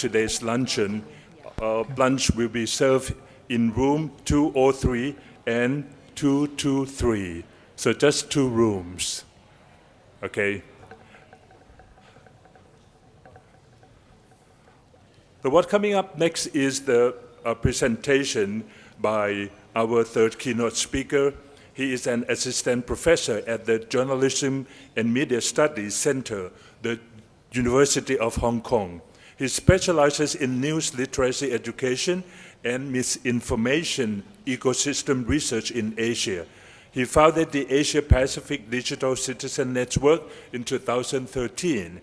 today's luncheon. Uh, lunch will be served in room 203 and 223. So just two rooms. Okay. So what coming up next is the uh, presentation by our third keynote speaker. He is an assistant professor at the Journalism and Media Studies Center, the University of Hong Kong. He specializes in news literacy education and misinformation ecosystem research in Asia. He founded the Asia Pacific Digital Citizen Network in 2013,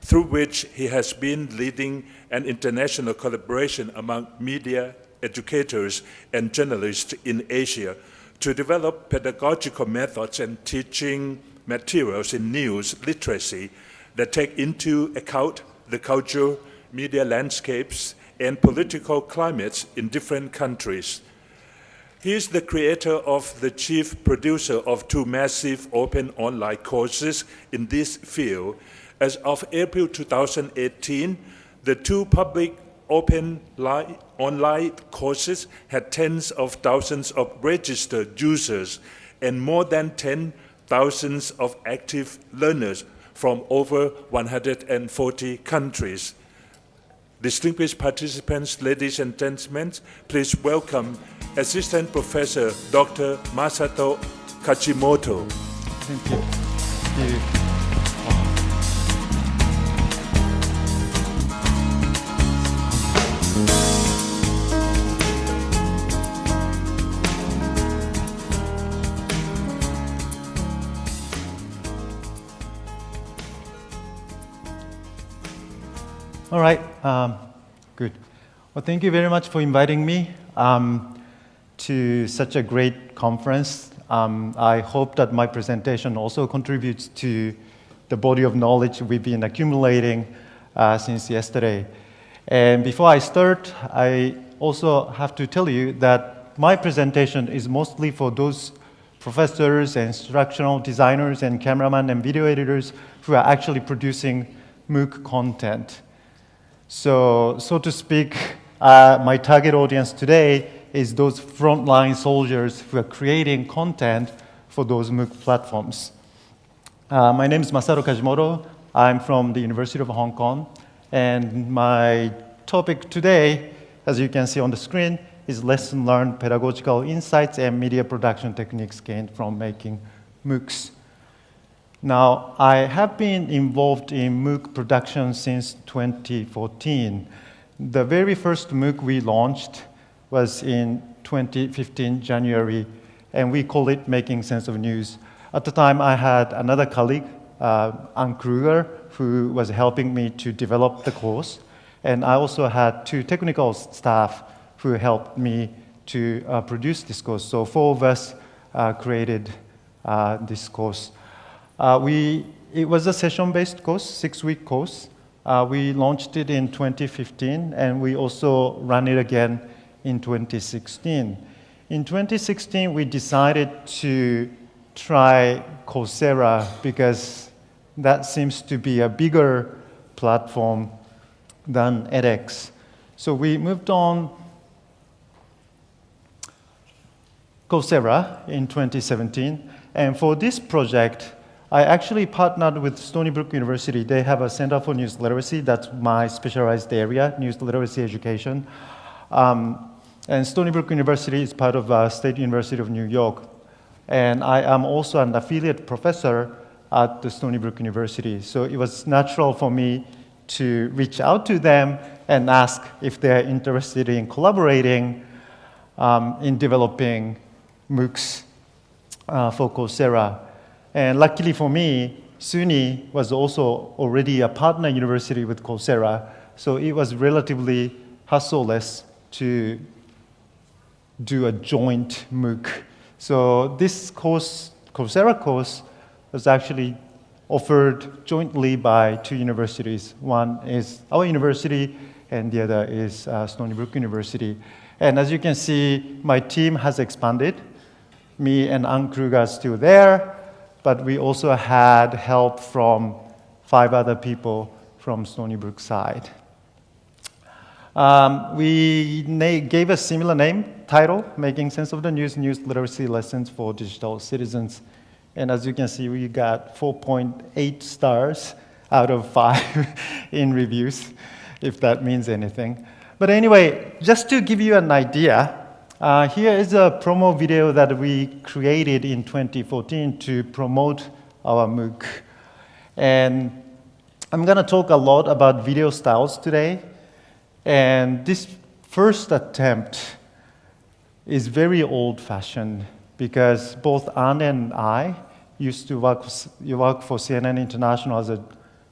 through which he has been leading an international collaboration among media educators and journalists in Asia to develop pedagogical methods and teaching materials in news literacy that take into account the cultural, media landscapes, and political climates in different countries. He is the creator of the chief producer of two massive open online courses in this field. As of April 2018, the two public open online courses had tens of thousands of registered users and more than 10,000 of active learners from over 140 countries. Distinguished participants, ladies and gentlemen, please welcome Assistant Professor Dr. Masato Kajimoto. Thank you. Thank you. All right, um, good. Well, thank you very much for inviting me um, to such a great conference. Um, I hope that my presentation also contributes to the body of knowledge we've been accumulating uh, since yesterday. And before I start, I also have to tell you that my presentation is mostly for those professors and instructional designers and cameramen and video editors who are actually producing MOOC content. So, so to speak, uh, my target audience today is those frontline soldiers who are creating content for those MOOC platforms. Uh, my name is Masato Kajimoto. I'm from the University of Hong Kong. And my topic today, as you can see on the screen, is lesson learned pedagogical insights and media production techniques gained from making MOOCs. Now, I have been involved in MOOC production since 2014. The very first MOOC we launched was in 2015, January, and we call it Making Sense of News. At the time, I had another colleague, uh, Anne Kruger, who was helping me to develop the course. And I also had two technical staff who helped me to uh, produce this course. So four of us uh, created uh, this course. Uh, we, it was a session-based course, six-week course. Uh, we launched it in 2015, and we also ran it again in 2016. In 2016, we decided to try Coursera because that seems to be a bigger platform than edX. So we moved on Coursera in 2017. And for this project, I actually partnered with Stony Brook University. They have a Center for News Literacy. That's my specialized area, news literacy education. Um, and Stony Brook University is part of uh, State University of New York. And I am also an affiliate professor at the Stony Brook University. So it was natural for me to reach out to them and ask if they're interested in collaborating um, in developing MOOCs uh, for Coursera. And luckily for me, SUNY was also already a partner university with Coursera, so it was relatively hassleless to do a joint MOOC. So this course, Coursera course, was actually offered jointly by two universities. One is our university, and the other is uh, Stony Brook University. And as you can see, my team has expanded. Me and Anne Kruger are still there, but we also had help from five other people from Stony Brook side. Um, we gave a similar name, title, Making Sense of the News, News Literacy Lessons for Digital Citizens. And as you can see, we got 4.8 stars out of five in reviews, if that means anything. But anyway, just to give you an idea, uh, here is a promo video that we created in 2014 to promote our MOOC. And I'm going to talk a lot about video styles today. And this first attempt is very old-fashioned because both Anne and I used to work, work for CNN International as a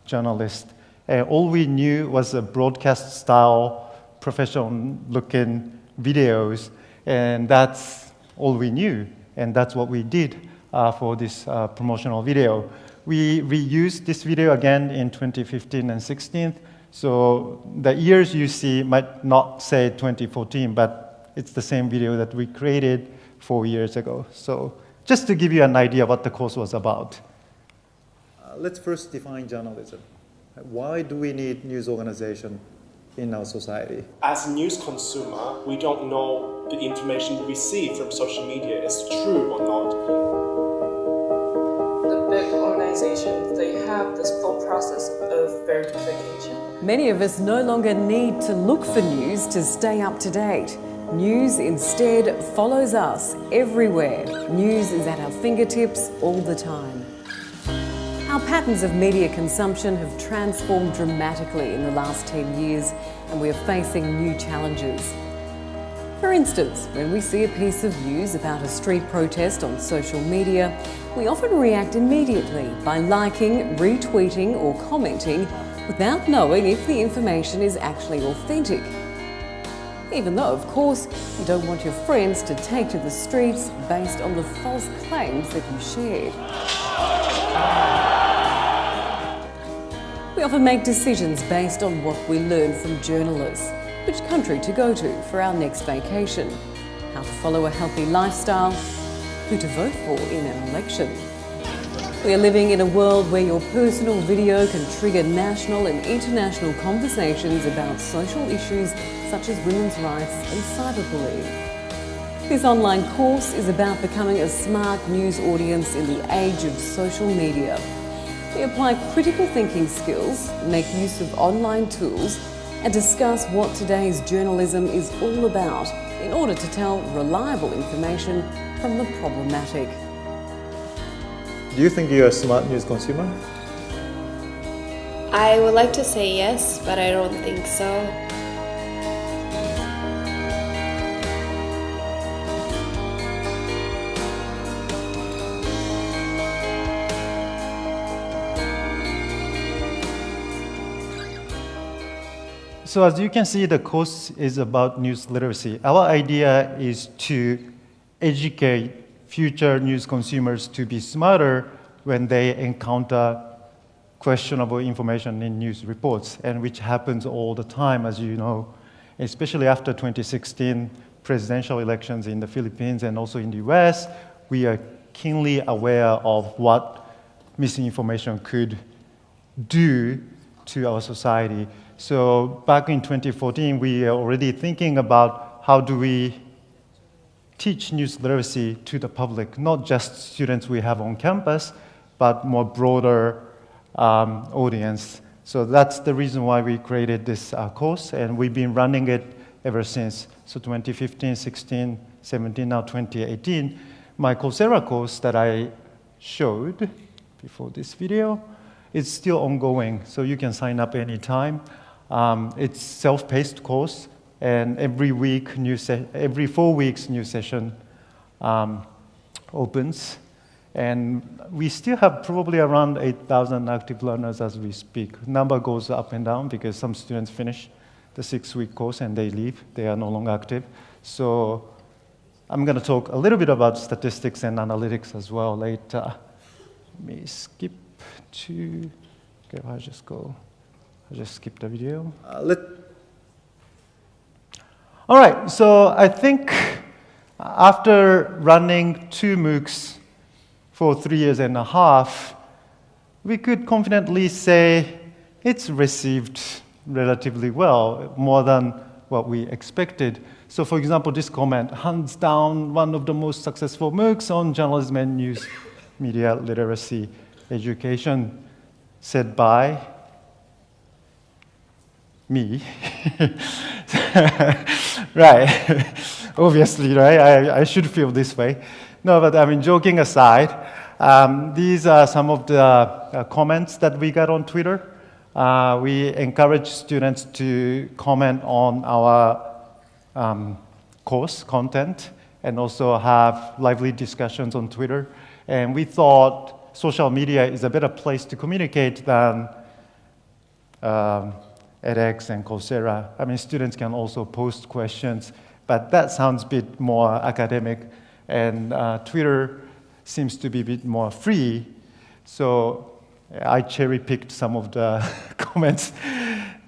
journalist. And all we knew was a broadcast style, professional looking videos. And that's all we knew. And that's what we did uh, for this uh, promotional video. We reused this video again in 2015 and 16 so the years you see might not say 2014, but it's the same video that we created four years ago. So just to give you an idea what the course was about. Uh, let's first define journalism. Why do we need news organization in our society? As a news consumer, we don't know the information we receive from social media is true or not The big organizations, they have this full process of verification. Many of us no longer need to look for news to stay up to date. News instead follows us everywhere. News is at our fingertips all the time. Our patterns of media consumption have transformed dramatically in the last 10 years and we are facing new challenges. For instance, when we see a piece of news about a street protest on social media, we often react immediately by liking, retweeting or commenting without knowing if the information is actually authentic. Even though, of course, you don't want your friends to take to the streets based on the false claims that you shared. We often make decisions based on what we learn from journalists which country to go to for our next vacation, how to follow a healthy lifestyle, who to vote for in an election. We are living in a world where your personal video can trigger national and international conversations about social issues such as women's rights and cyberbullying. This online course is about becoming a smart news audience in the age of social media. We apply critical thinking skills, make use of online tools and discuss what today's journalism is all about in order to tell reliable information from the problematic. Do you think you're a smart news consumer? I would like to say yes, but I don't think so. So as you can see, the course is about news literacy. Our idea is to educate future news consumers to be smarter when they encounter questionable information in news reports, and which happens all the time, as you know, especially after 2016 presidential elections in the Philippines and also in the US, we are keenly aware of what misinformation could do to our society. So back in 2014, we are already thinking about how do we teach news literacy to the public, not just students we have on campus, but more broader um, audience. So that's the reason why we created this uh, course, and we've been running it ever since. So 2015, 16, 17, now 2018. My Coursera course that I showed before this video is still ongoing, so you can sign up anytime. Um, it's self-paced course, and every week, new every four weeks, new session um, opens. And we still have probably around 8,000 active learners as we speak. Number goes up and down because some students finish the six-week course and they leave. They are no longer active. So I'm going to talk a little bit about statistics and analytics as well later. Let me skip to, okay, I'll just go. I'll just skip the video. Uh, let All right, so I think after running two MOOCs for three years and a half, we could confidently say it's received relatively well, more than what we expected. So for example, this comment, hands down, one of the most successful MOOCs on journalism and news media literacy education, said by me. right, obviously, right? I, I should feel this way. No, but I mean, joking aside, um, these are some of the uh, comments that we got on Twitter. Uh, we encourage students to comment on our um, course content and also have lively discussions on Twitter. And we thought social media is a better place to communicate than um, edX and Coursera. I mean, students can also post questions, but that sounds a bit more academic. And uh, Twitter seems to be a bit more free. So I cherry picked some of the comments,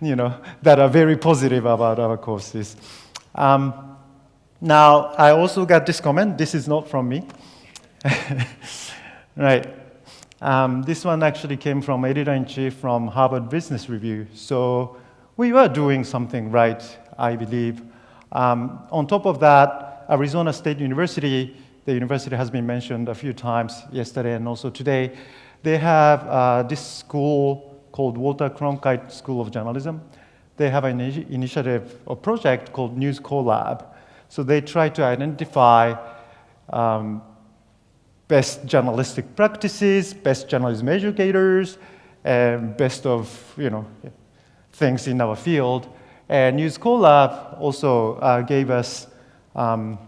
you know, that are very positive about our courses. Um, now, I also got this comment. This is not from me. right. Um, this one actually came from editor-in-chief from Harvard Business Review. So we were doing something right, I believe. Um, on top of that, Arizona State University, the university has been mentioned a few times yesterday and also today, they have uh, this school called Walter Cronkite School of Journalism. They have an initiative or project called News Collab. So they try to identify um, best journalistic practices, best journalism educators, and best of you know things in our field. And News Collab also uh, gave us um,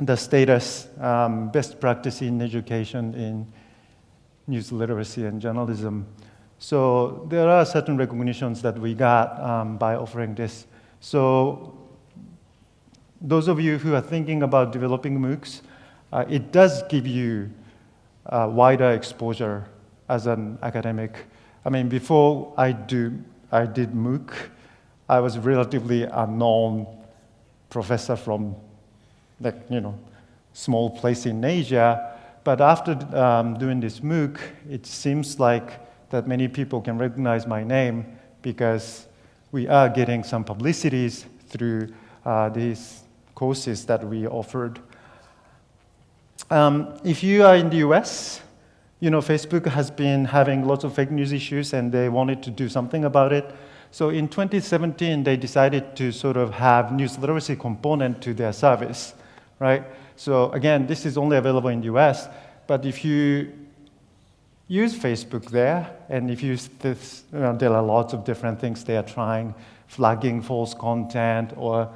the status um, best practice in education in news literacy and journalism. So there are certain recognitions that we got um, by offering this. So those of you who are thinking about developing MOOCs, uh, it does give you uh, wider exposure as an academic. I mean, before I, do, I did MOOC, I was relatively unknown professor from, like, you know, small place in Asia. But after um, doing this MOOC, it seems like that many people can recognize my name because we are getting some publicities through uh, these courses that we offered. Um, if you are in the US, you know, Facebook has been having lots of fake news issues and they wanted to do something about it. So in 2017, they decided to sort of have news literacy component to their service, right? So again, this is only available in the US, but if you use Facebook there, and if you, this, you know, there are lots of different things they are trying, flagging false content or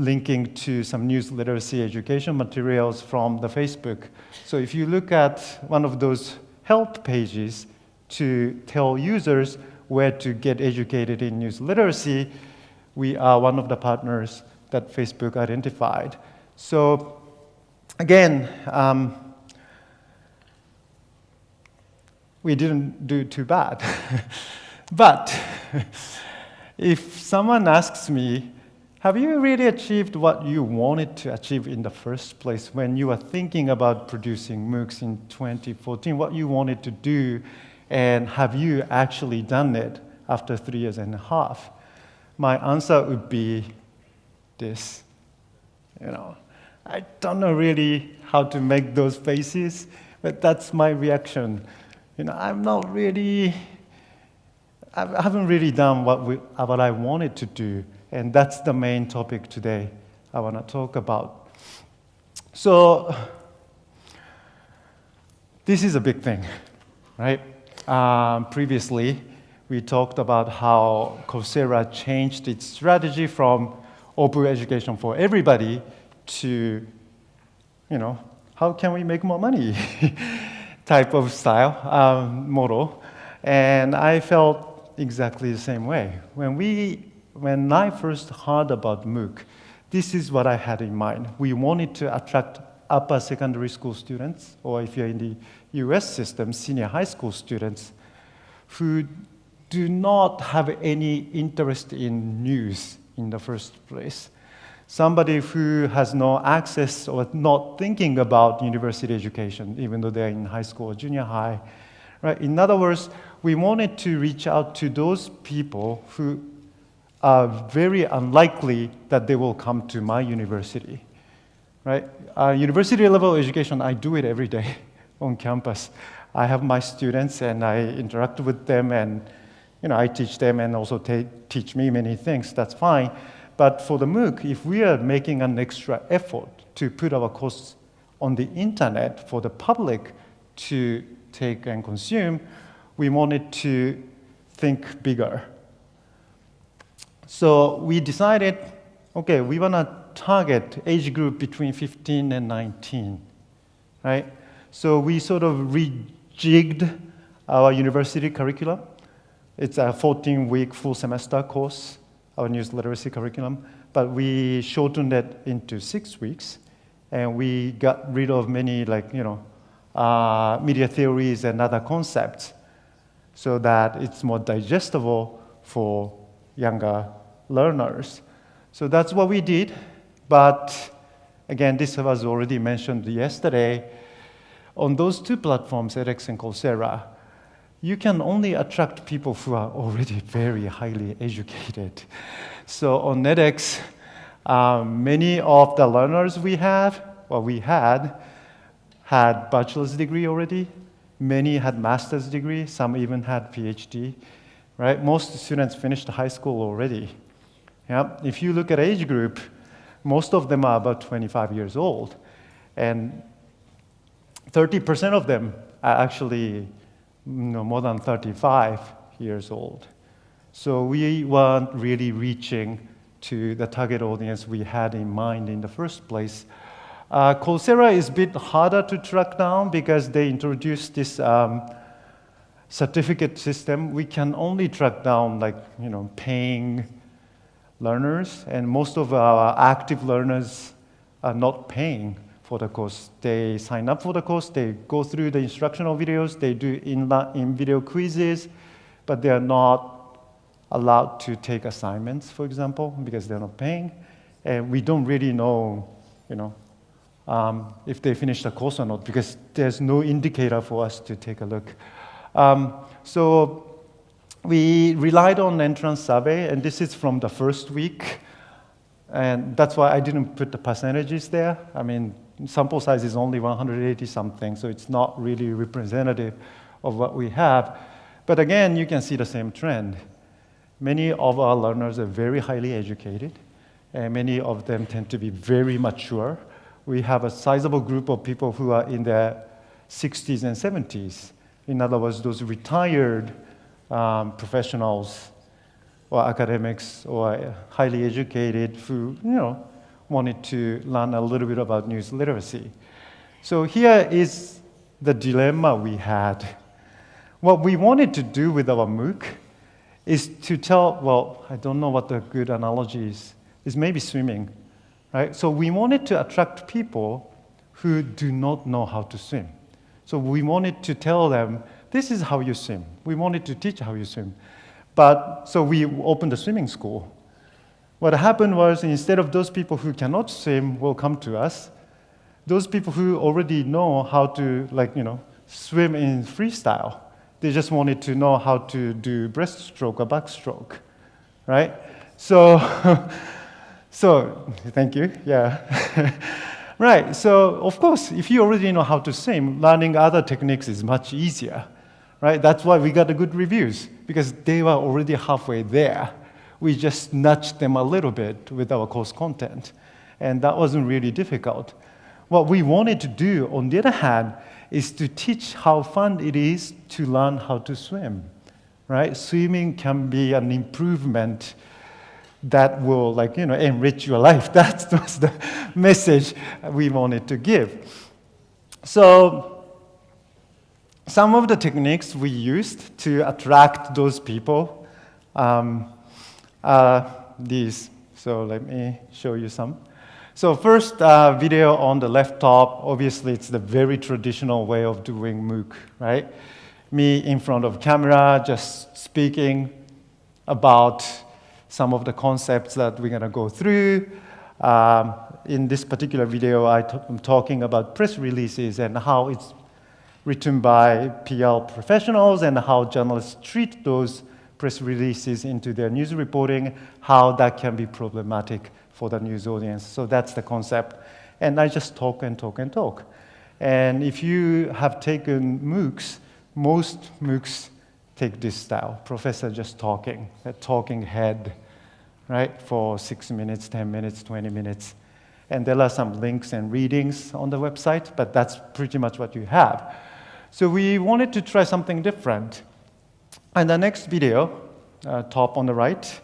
linking to some news literacy education materials from the Facebook. So if you look at one of those help pages to tell users where to get educated in news literacy, we are one of the partners that Facebook identified. So Again, um, we didn't do too bad. but if someone asks me, have you really achieved what you wanted to achieve in the first place when you were thinking about producing MOOCs in 2014, what you wanted to do, and have you actually done it after three years and a half? My answer would be this, you know, I don't know really how to make those faces, but that's my reaction. You know, I'm not really, I haven't really done what, we, what I wanted to do, and that's the main topic today I want to talk about. So, this is a big thing, right? Um, previously, we talked about how Coursera changed its strategy from open education for everybody to, you know, how can we make more money type of style um, model. And I felt exactly the same way. When, we, when I first heard about MOOC, this is what I had in mind. We wanted to attract upper secondary school students, or if you're in the US system, senior high school students, who do not have any interest in news in the first place somebody who has no access or not thinking about university education, even though they're in high school or junior high. Right? In other words, we wanted to reach out to those people who are very unlikely that they will come to my university, right? Uh, university level education, I do it every day on campus. I have my students and I interact with them and you know, I teach them and also teach me many things, that's fine. But for the MOOC, if we are making an extra effort to put our course on the internet for the public to take and consume, we wanted to think bigger. So we decided, okay, we want to target age group between 15 and 19, right? So we sort of rejigged our university curriculum. It's a 14-week full semester course, our news literacy curriculum, but we shortened it into six weeks, and we got rid of many, like, you know, uh, media theories and other concepts so that it's more digestible for younger learners. So that's what we did. But again, this was already mentioned yesterday. On those two platforms, edX and Coursera, you can only attract people who are already very highly educated. So on edX, um, many of the learners we have, well, we had, had bachelor's degree already. Many had master's degree. Some even had PhD. Right? Most students finished high school already. Yeah? If you look at age group, most of them are about 25 years old. And 30% of them are actually you know, more than 35 years old. So we weren't really reaching to the target audience we had in mind in the first place. Uh, Coursera is a bit harder to track down because they introduced this um, certificate system. We can only track down like, you know, paying learners, and most of our active learners are not paying for the course. They sign up for the course, they go through the instructional videos, they do in-video quizzes, but they are not allowed to take assignments, for example, because they're not paying. And we don't really know, you know, um, if they finish the course or not, because there's no indicator for us to take a look. Um, so we relied on entrance survey, and this is from the first week. And that's why I didn't put the percentages there. I mean, sample size is only 180 something, so it's not really representative of what we have. But again, you can see the same trend. Many of our learners are very highly educated, and many of them tend to be very mature. We have a sizable group of people who are in their 60s and 70s. In other words, those retired um, professionals or academics or highly educated who, you know, wanted to learn a little bit about news literacy. So here is the dilemma we had. What we wanted to do with our MOOC is to tell, well, I don't know what the good analogy is, is maybe swimming, right? So we wanted to attract people who do not know how to swim. So we wanted to tell them, this is how you swim. We wanted to teach how you swim. But so we opened a swimming school. What happened was instead of those people who cannot swim will come to us, those people who already know how to like, you know, swim in freestyle, they just wanted to know how to do breaststroke or backstroke, right? So, so thank you, yeah. right, so of course, if you already know how to swim, learning other techniques is much easier right? That's why we got the good reviews, because they were already halfway there. We just nudged them a little bit with our course content, and that wasn't really difficult. What we wanted to do, on the other hand, is to teach how fun it is to learn how to swim, right? Swimming can be an improvement that will, like, you know, enrich your life. That was the message we wanted to give. So some of the techniques we used to attract those people um, are these. So let me show you some. So first uh, video on the left top, obviously it's the very traditional way of doing MOOC, right? Me in front of camera, just speaking about some of the concepts that we're gonna go through. Um, in this particular video, I am talking about press releases and how it's written by PR professionals and how journalists treat those press releases into their news reporting, how that can be problematic for the news audience. So that's the concept. And I just talk and talk and talk. And if you have taken MOOCs, most MOOCs take this style, professor just talking, a talking head, right, for six minutes, 10 minutes, 20 minutes. And there are some links and readings on the website, but that's pretty much what you have. So we wanted to try something different. And the next video, uh, top on the right,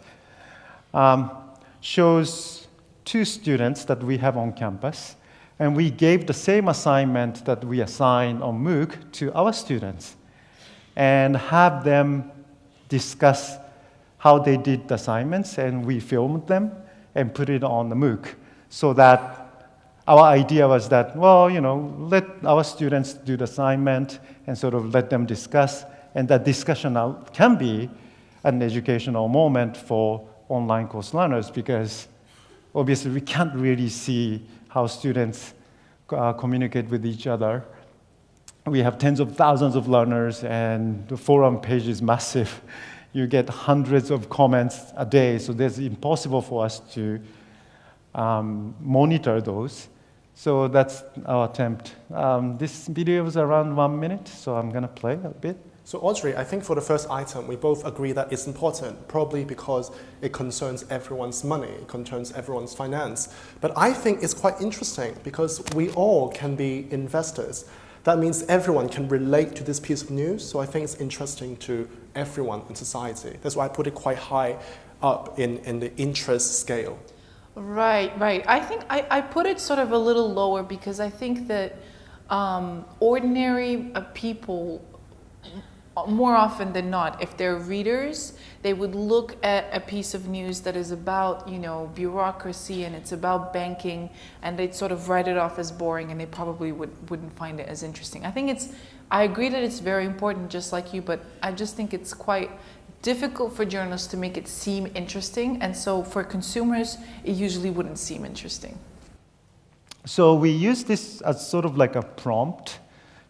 um, shows two students that we have on campus. And we gave the same assignment that we assign on MOOC to our students and have them discuss how they did the assignments. And we filmed them and put it on the MOOC so that our idea was that, well, you know, let our students do the assignment and sort of let them discuss, and that discussion now can be an educational moment for online course learners because obviously we can't really see how students uh, communicate with each other. We have tens of thousands of learners, and the forum page is massive. You get hundreds of comments a day, so it's impossible for us to um, monitor those. So that's our attempt. Um, this video is around one minute, so I'm going to play a bit. So Audrey, I think for the first item, we both agree that it's important, probably because it concerns everyone's money, it concerns everyone's finance. But I think it's quite interesting because we all can be investors. That means everyone can relate to this piece of news, so I think it's interesting to everyone in society. That's why I put it quite high up in, in the interest scale. Right, right. I think I, I put it sort of a little lower because I think that um, ordinary uh, people, more often than not, if they're readers, they would look at a piece of news that is about, you know, bureaucracy and it's about banking, and they'd sort of write it off as boring, and they probably would, wouldn't find it as interesting. I think it's, I agree that it's very important, just like you, but I just think it's quite difficult for journalists to make it seem interesting, and so for consumers, it usually wouldn't seem interesting. So we use this as sort of like a prompt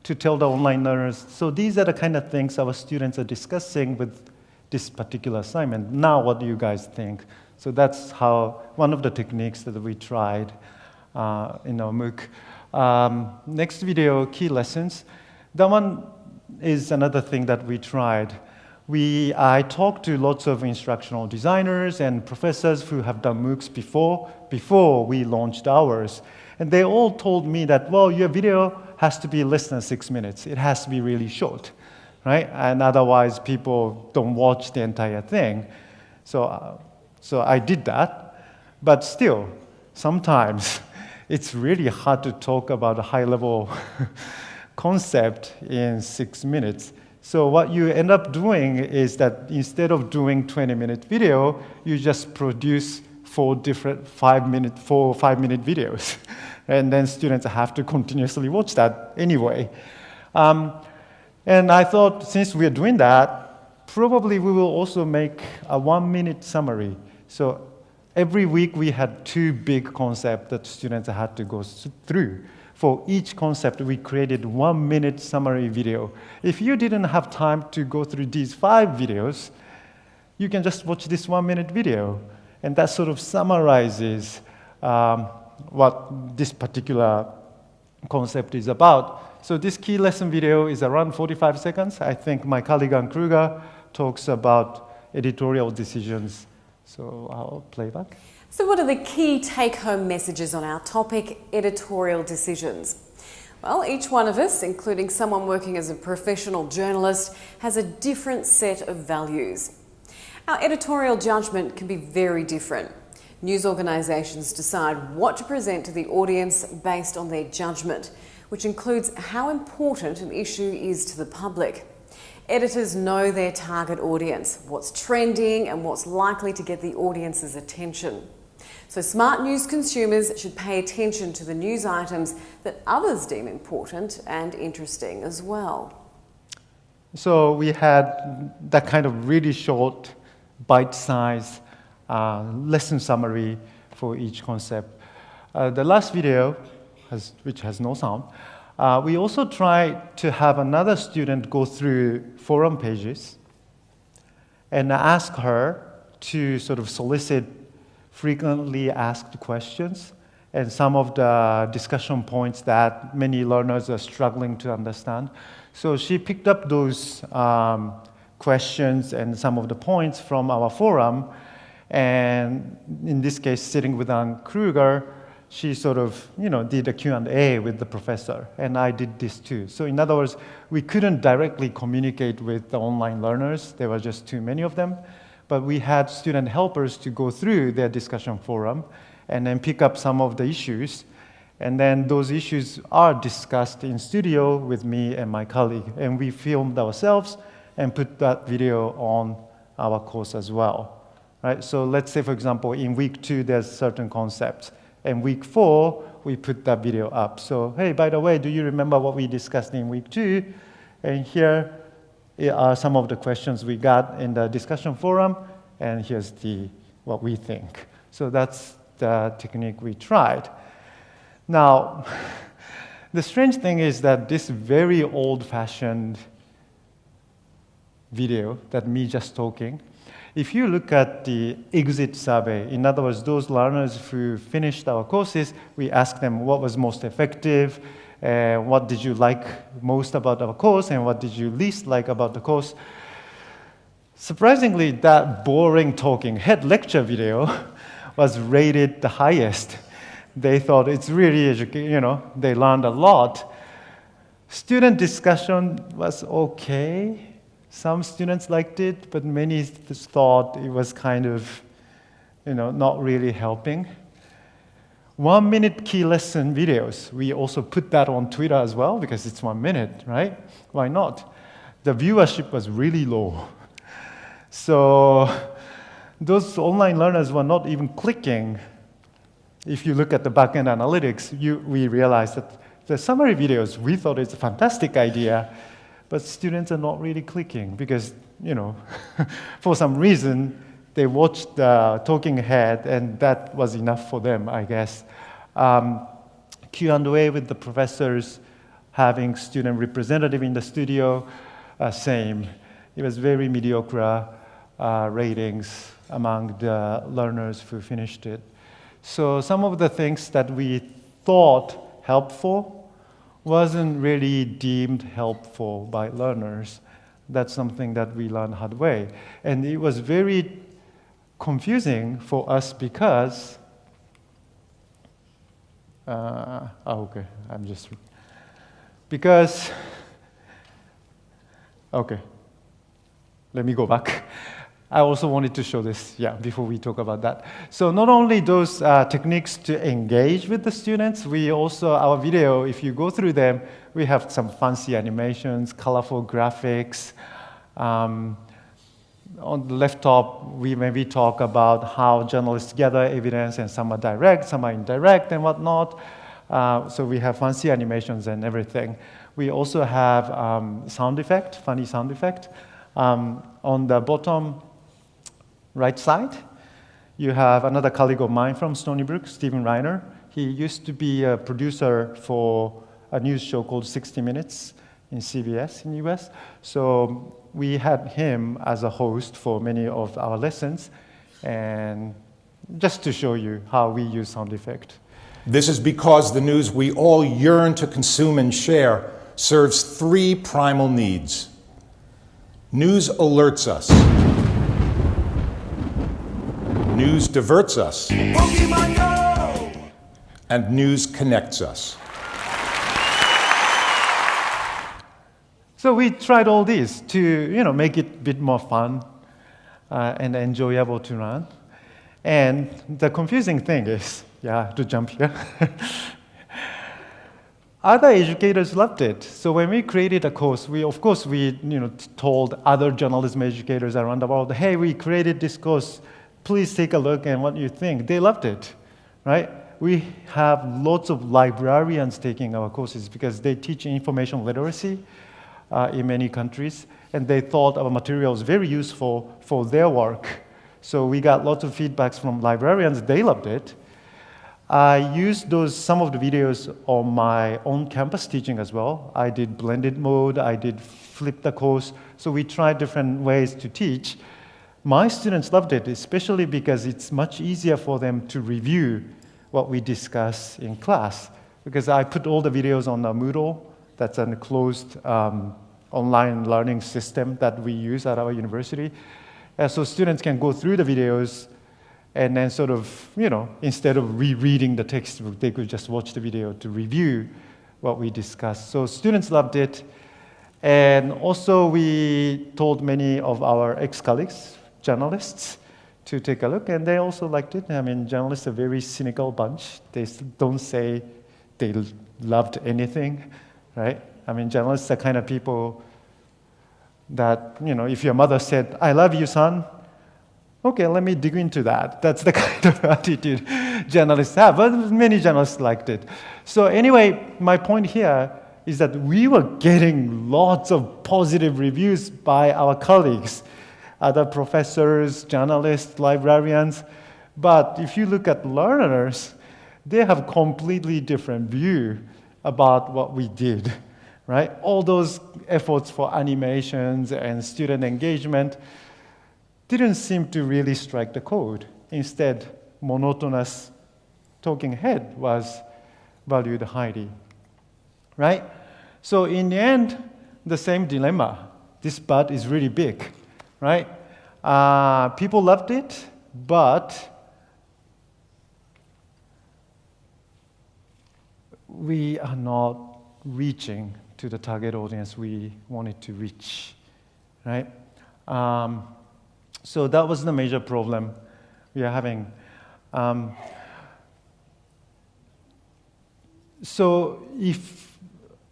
to tell the online learners, so these are the kind of things our students are discussing with this particular assignment. Now, what do you guys think? So that's how, one of the techniques that we tried uh, in our MOOC. Um, next video, key lessons. That one is another thing that we tried we, I talked to lots of instructional designers and professors who have done MOOCs before, before we launched ours. And they all told me that, well, your video has to be less than six minutes. It has to be really short, right? And otherwise, people don't watch the entire thing. So, uh, so I did that. But still, sometimes it's really hard to talk about a high level concept in six minutes. So what you end up doing is that instead of doing 20 minute video, you just produce four different five minute, four five minute videos. and then students have to continuously watch that anyway. Um, and I thought since we're doing that, probably we will also make a one minute summary. So every week we had two big concepts that students had to go through. For each concept, we created one minute summary video. If you didn't have time to go through these five videos, you can just watch this one minute video. And that sort of summarizes um, what this particular concept is about. So this key lesson video is around 45 seconds. I think my colleague Anne Kruger talks about editorial decisions. So I'll play back. So, what are the key take home messages on our topic, editorial decisions? Well, each one of us, including someone working as a professional journalist, has a different set of values. Our editorial judgment can be very different. News organisations decide what to present to the audience based on their judgment, which includes how important an issue is to the public. Editors know their target audience, what's trending and what's likely to get the audience's attention. So smart news consumers should pay attention to the news items that others deem important and interesting as well. So we had that kind of really short, bite-sized uh, lesson summary for each concept. Uh, the last video, has, which has no sound, uh, we also tried to have another student go through forum pages and ask her to sort of solicit frequently asked questions and some of the discussion points that many learners are struggling to understand. So she picked up those um, questions and some of the points from our forum, and in this case, sitting with Anne Kruger, she sort of, you know, did a Q&A with the professor, and I did this too. So in other words, we couldn't directly communicate with the online learners. There were just too many of them. But we had student helpers to go through their discussion forum and then pick up some of the issues. And then those issues are discussed in studio with me and my colleague. And we filmed ourselves and put that video on our course as well. Right? So let's say, for example, in week two, there's certain concepts. And week four, we put that video up. So, hey, by the way, do you remember what we discussed in week two? And here are some of the questions we got in the discussion forum, and here's the, what we think. So that's the technique we tried. Now, the strange thing is that this very old-fashioned video that me just talking if you look at the exit survey, in other words, those learners who finished our courses, we asked them what was most effective, uh, what did you like most about our course, and what did you least like about the course. Surprisingly, that boring talking head lecture video was rated the highest. They thought it's really, you know, they learned a lot. Student discussion was okay. Some students liked it, but many thought it was kind of, you know, not really helping. One minute key lesson videos, we also put that on Twitter as well because it's one minute, right? Why not? The viewership was really low. So those online learners were not even clicking. If you look at the backend analytics, you, we realized that the summary videos, we thought it's a fantastic idea, but students are not really clicking because, you know, for some reason, they watched the talking head and that was enough for them, I guess. Um, Q&A with the professors, having student representative in the studio, uh, same. It was very mediocre uh, ratings among the learners who finished it. So some of the things that we thought helpful wasn't really deemed helpful by learners. That's something that we learned hard way. And it was very confusing for us because, uh, oh, okay, I'm just, because, okay, let me go back. I also wanted to show this, yeah, before we talk about that. So not only those uh, techniques to engage with the students, we also, our video, if you go through them, we have some fancy animations, colorful graphics. Um, on the left top, we maybe talk about how journalists gather evidence, and some are direct, some are indirect, and whatnot. Uh, so we have fancy animations and everything. We also have um, sound effect, funny sound effect. Um, on the bottom right side, you have another colleague of mine from Stony Brook, Steven Reiner. He used to be a producer for a news show called 60 Minutes in CBS in the US. So we had him as a host for many of our lessons, and just to show you how we use sound effect. This is because the news we all yearn to consume and share serves three primal needs. News alerts us. News diverts us. And news connects us. So we tried all these to you know, make it a bit more fun uh, and enjoyable to run. And the confusing thing is, yeah, to jump here. other educators loved it. So when we created a course, we, of course, we you know, told other journalism educators around the world, hey, we created this course please take a look and what you think. They loved it, right? We have lots of librarians taking our courses because they teach information literacy uh, in many countries, and they thought our material was very useful for their work. So we got lots of feedbacks from librarians. They loved it. I used those, some of the videos on my own campus teaching as well. I did blended mode, I did flip the course. So we tried different ways to teach. my students loved it, especially because it's much easier for them to review what we discuss in class. Because I put all the videos on the Moodle, that's a closed um, online learning system that we use at our university. Uh, so students can go through the videos and then sort of, you know, instead of rereading the textbook, they could just watch the video to review what we discussed. So students loved it. And also we told many of our ex-colleagues, journalists, to take a look, and they also liked it. I mean, journalists are a very cynical bunch. They don't say they loved anything, right? I mean, journalists are kind of people that, you know, if your mother said, I love you, son, okay, let me dig into that. That's the kind of attitude journalists have, but many journalists liked it. So anyway, my point here is that we were getting lots of positive reviews by our colleagues other professors, journalists, librarians. But if you look at learners, they have completely different view about what we did, right? All those efforts for animations and student engagement didn't seem to really strike the chord. Instead, monotonous talking head was valued highly, right? So in the end, the same dilemma. This bud is really big right? Uh, people loved it, but we are not reaching to the target audience we wanted to reach, right? Um, so that was the major problem we are having. Um, so if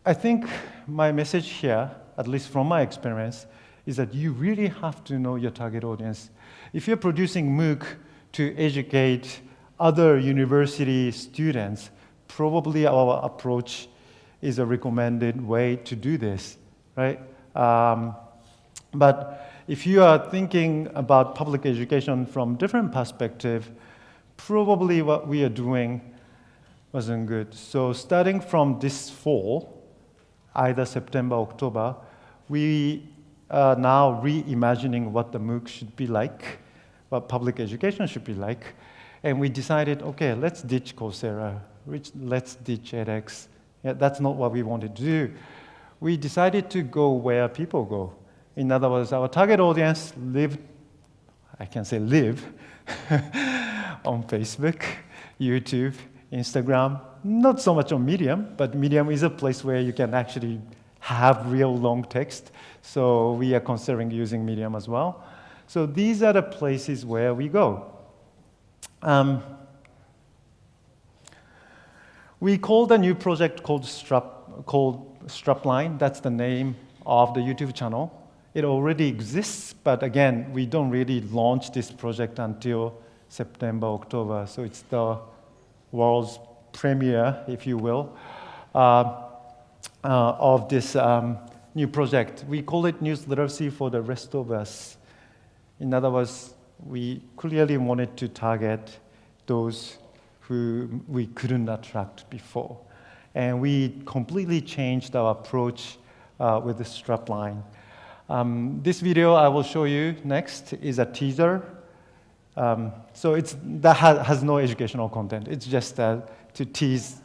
I think my message here, at least from my experience, is that you really have to know your target audience. If you're producing MOOC to educate other university students, probably our approach is a recommended way to do this, right? Um, but if you are thinking about public education from different perspective, probably what we are doing wasn't good. So starting from this fall, either September, October, we are now reimagining what the MOOC should be like, what public education should be like. And we decided, okay, let's ditch Coursera, let's ditch edX. Yeah, that's not what we wanted to do. We decided to go where people go. In other words, our target audience live, I can say live, on Facebook, YouTube, Instagram, not so much on Medium, but Medium is a place where you can actually have real long text. So we are considering using Medium as well. So these are the places where we go. Um, we called a new project called, Strap, called Strapline. That's the name of the YouTube channel. It already exists, but again, we don't really launch this project until September, October. So it's the world's premiere, if you will. Uh, uh, of this um, new project. We call it News Literacy for the Rest of Us. In other words, we clearly wanted to target those who we couldn't attract before. And we completely changed our approach uh, with the strapline. Um, this video I will show you next is a teaser. Um, so it's, that ha has no educational content. It's just uh, to tease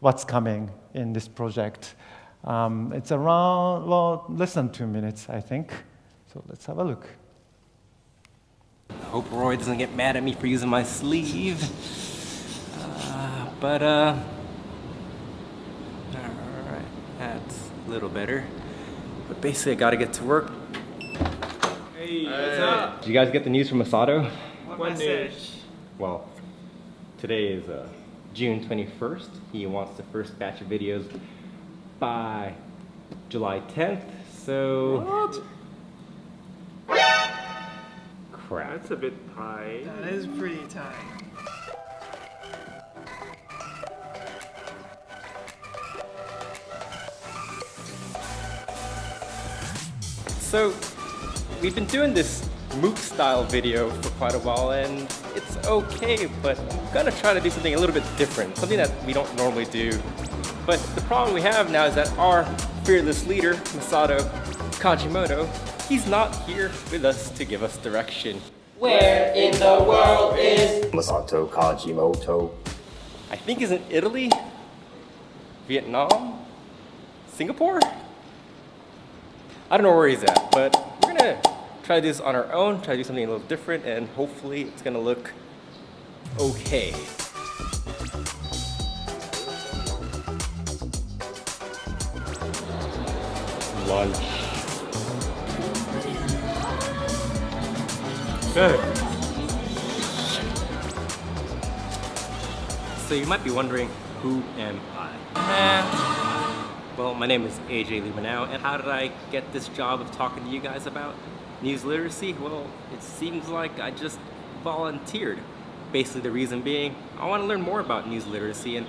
what's coming in this project. Um, it's around, well, less than two minutes, I think. So let's have a look. I hope Roy doesn't get mad at me for using my sleeve. Uh, but, uh, alright, that's a little better. But basically, I gotta get to work. Hey, what's up? Did you guys get the news from Masato? What, what message? Well, today is uh, June 21st. He wants the first batch of videos by July 10th. So. What? Crap. That's a bit tight. That is pretty tight. So, we've been doing this MOOC style video for quite a while and it's okay, but I'm gonna try to do something a little bit different, something that we don't normally do but the problem we have now is that our fearless leader, Masato Kajimoto, he's not here with us to give us direction. Where in the world is Masato Kajimoto? I think he's in Italy, Vietnam, Singapore? I don't know where he's at, but we're gonna try to do this on our own, try to do something a little different, and hopefully it's gonna look okay. Lunch. Good. So you might be wondering, who am I? Eh, well, my name is AJ Limanao, and how did I get this job of talking to you guys about news literacy? Well, it seems like I just volunteered. Basically, the reason being, I want to learn more about news literacy, and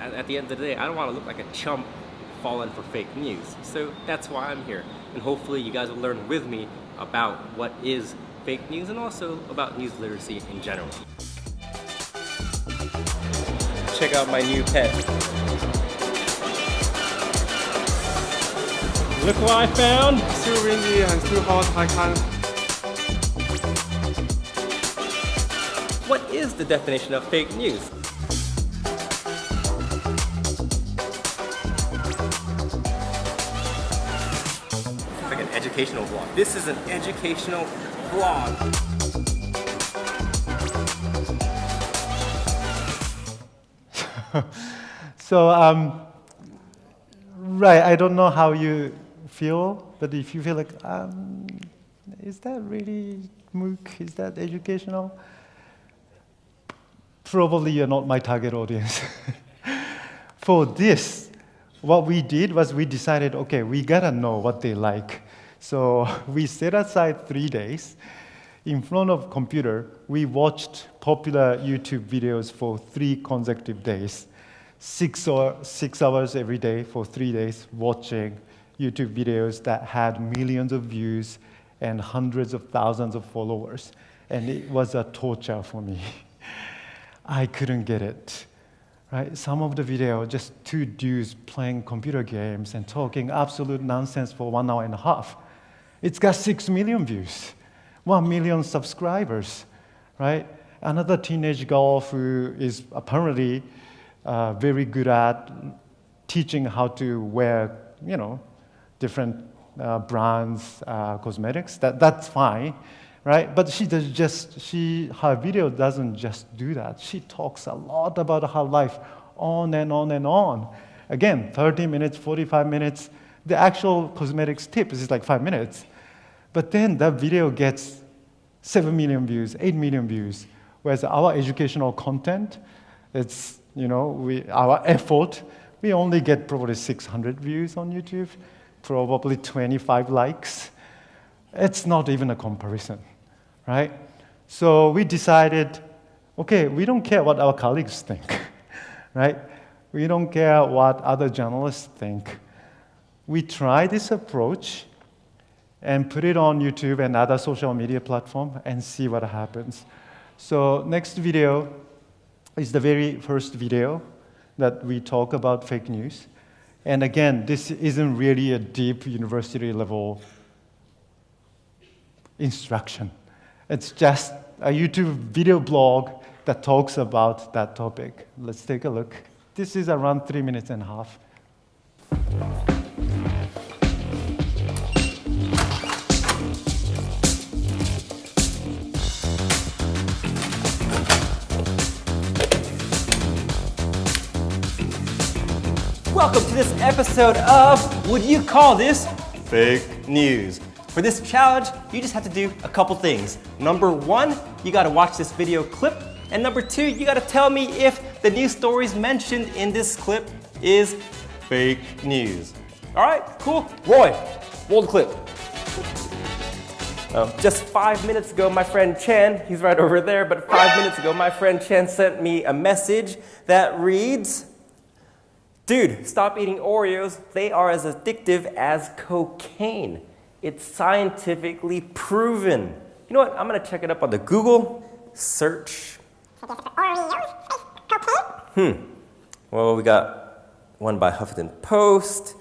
at the end of the day, I don't want to look like a chump falling for fake news. So that's why I'm here, and hopefully you guys will learn with me about what is fake news and also about news literacy in general. Check out my new pet. Look what I found! It's too windy and too hot, I can't. What is the definition of fake news? It's like an educational vlog. This is an educational vlog. so, um, right, I don't know how you feel, but if you feel like, um, is that really MOOC? Is that educational? Probably you're not my target audience. For this, what we did was we decided, okay, we gotta know what they like. So we set aside three days. In front of computer, we watched popular YouTube videos for three consecutive days. Six, or, six hours every day for three days watching YouTube videos that had millions of views and hundreds of thousands of followers. And it was a torture for me. I couldn't get it. Right? Some of the video, just two dudes playing computer games and talking absolute nonsense for one hour and a half. It's got six million views, one million subscribers, right? Another teenage girl who is apparently uh, very good at teaching how to wear, you know, different uh, brands, uh, cosmetics. That, that's fine, right? But she does just, she, her video doesn't just do that. She talks a lot about her life on and on and on. Again, 30 minutes, 45 minutes. The actual cosmetics tip is like five minutes. But then that video gets 7 million views, 8 million views. Whereas our educational content, it's, you know, we, our effort, we only get probably 600 views on YouTube, probably 25 likes. It's not even a comparison, right? So we decided, okay, we don't care what our colleagues think, right? We don't care what other journalists think. We try this approach and put it on YouTube and other social media platform and see what happens. So next video is the very first video that we talk about fake news. And again, this isn't really a deep university level instruction. It's just a YouTube video blog that talks about that topic. Let's take a look. This is around three minutes and a half. Welcome to this episode of Would You Call This Fake News? For this challenge, you just have to do a couple things. Number one, you gotta watch this video clip. And number two, you gotta tell me if the news stories mentioned in this clip is fake news. All right, cool. Roy, roll the clip. Um, just five minutes ago, my friend Chen, he's right over there, but five minutes ago, my friend Chen sent me a message that reads, Dude, stop eating Oreos. They are as addictive as cocaine. It's scientifically proven. You know what? I'm gonna check it up on the Google search. Hmm. Well, we got one by Huffington Post,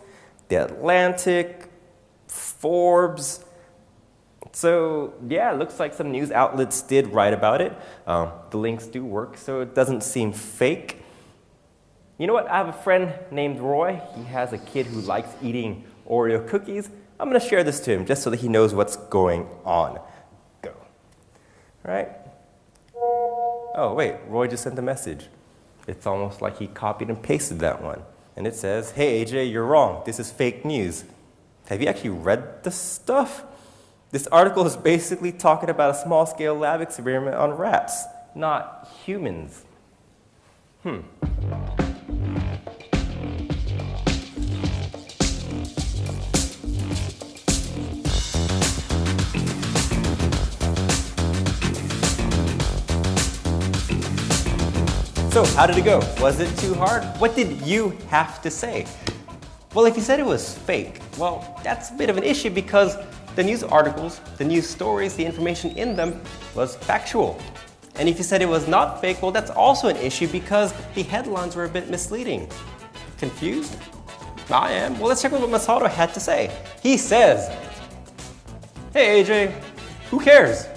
The Atlantic, Forbes. So yeah, it looks like some news outlets did write about it. Um, the links do work, so it doesn't seem fake. You know what? I have a friend named Roy. He has a kid who likes eating Oreo cookies. I'm going to share this to him just so that he knows what's going on. Go. All right? Oh, wait, Roy just sent a message. It's almost like he copied and pasted that one. And it says, Hey, AJ, you're wrong. This is fake news. Have you actually read the stuff? This article is basically talking about a small scale lab experiment on rats, not humans. Hmm. So, how did it go? Was it too hard? What did you have to say? Well, if you said it was fake, well, that's a bit of an issue because the news articles, the news stories, the information in them was factual. And if you said it was not fake, well, that's also an issue because the headlines were a bit misleading. Confused? I am. Well, let's check out what Masato had to say. He says, Hey AJ, who cares?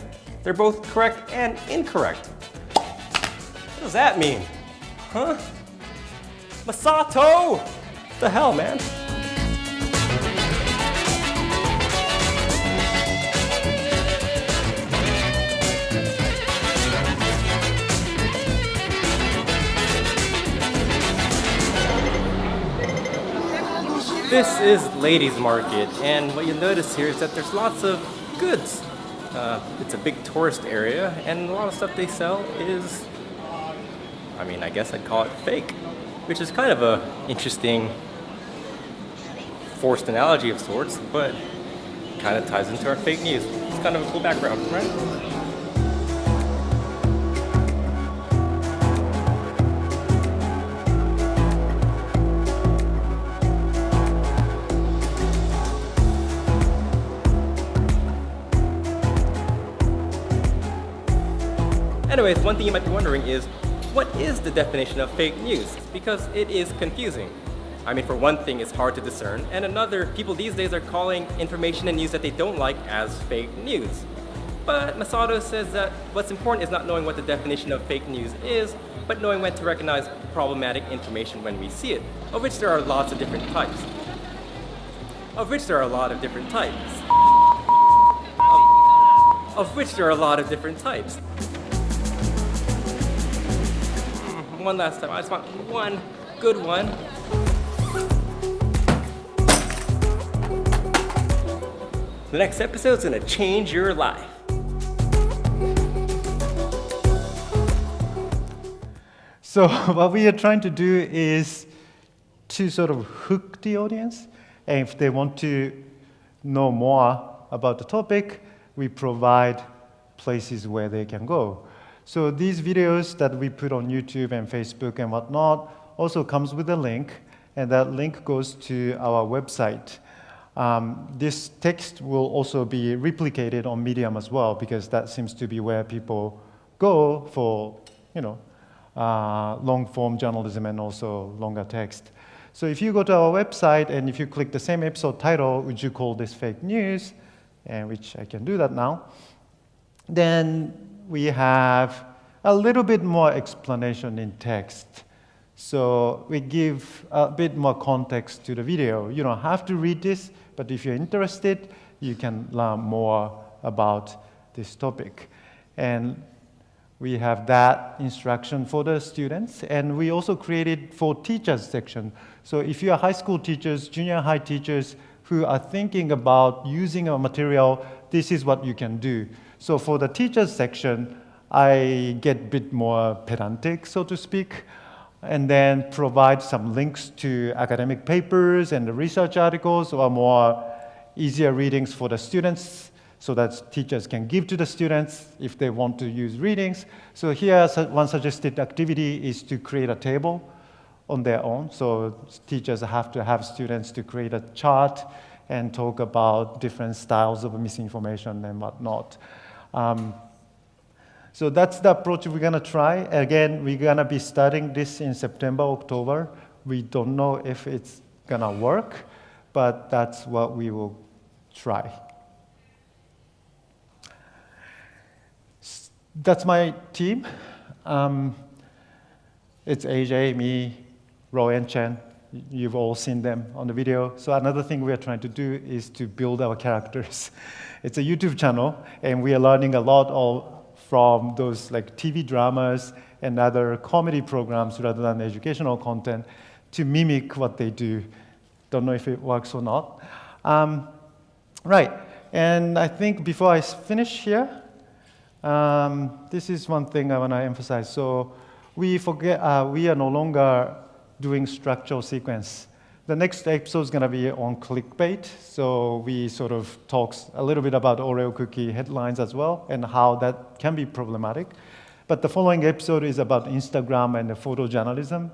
They're both correct and incorrect. What does that mean? Huh? Masato! What the hell, man? This is Ladies Market, and what you'll notice here is that there's lots of goods. Uh, it's a big tourist area, and a lot of stuff they sell is, I mean, I guess I'd call it fake, which is kind of a interesting forced analogy of sorts, but kind of ties into our fake news. It's kind of a cool background, right? Anyways, one thing you might be wondering is, what is the definition of fake news? Because it is confusing. I mean, for one thing, it's hard to discern, and another, people these days are calling information and news that they don't like as fake news. But Masato says that what's important is not knowing what the definition of fake news is, but knowing when to recognize problematic information when we see it, of which there are lots of different types. Of which there are a lot of different types. Of, of which there are a lot of different types. One last time. I just want one good one. The next episode is gonna change your life. So what we are trying to do is to sort of hook the audience. And if they want to know more about the topic, we provide places where they can go. So these videos that we put on YouTube and Facebook and whatnot also comes with a link, and that link goes to our website. Um, this text will also be replicated on Medium as well, because that seems to be where people go for, you know, uh, long-form journalism and also longer text. So if you go to our website and if you click the same episode title, would you call this fake news, and which I can do that now, then we have a little bit more explanation in text. So we give a bit more context to the video. You don't have to read this, but if you're interested, you can learn more about this topic. And we have that instruction for the students. And we also created for teachers section. So if you are high school teachers, junior high teachers who are thinking about using a material, this is what you can do. So for the teachers section, I get a bit more pedantic, so to speak, and then provide some links to academic papers and research articles or more easier readings for the students so that teachers can give to the students if they want to use readings. So here, one suggested activity is to create a table on their own. So teachers have to have students to create a chart and talk about different styles of misinformation and whatnot. Um, so that's the approach we're gonna try. Again, we're gonna be starting this in September, October. We don't know if it's gonna work, but that's what we will try. That's my team. Um, it's AJ, me, Roy, and Chen. You've all seen them on the video. So another thing we are trying to do is to build our characters. It's a YouTube channel, and we are learning a lot of, from those like TV dramas and other comedy programs rather than educational content to mimic what they do. Don't know if it works or not. Um, right, and I think before I finish here, um, this is one thing I want to emphasize. So we forget, uh, we are no longer doing structural sequence. The next episode is going to be on clickbait. So we sort of talks a little bit about Oreo cookie headlines as well and how that can be problematic. But the following episode is about Instagram and photojournalism,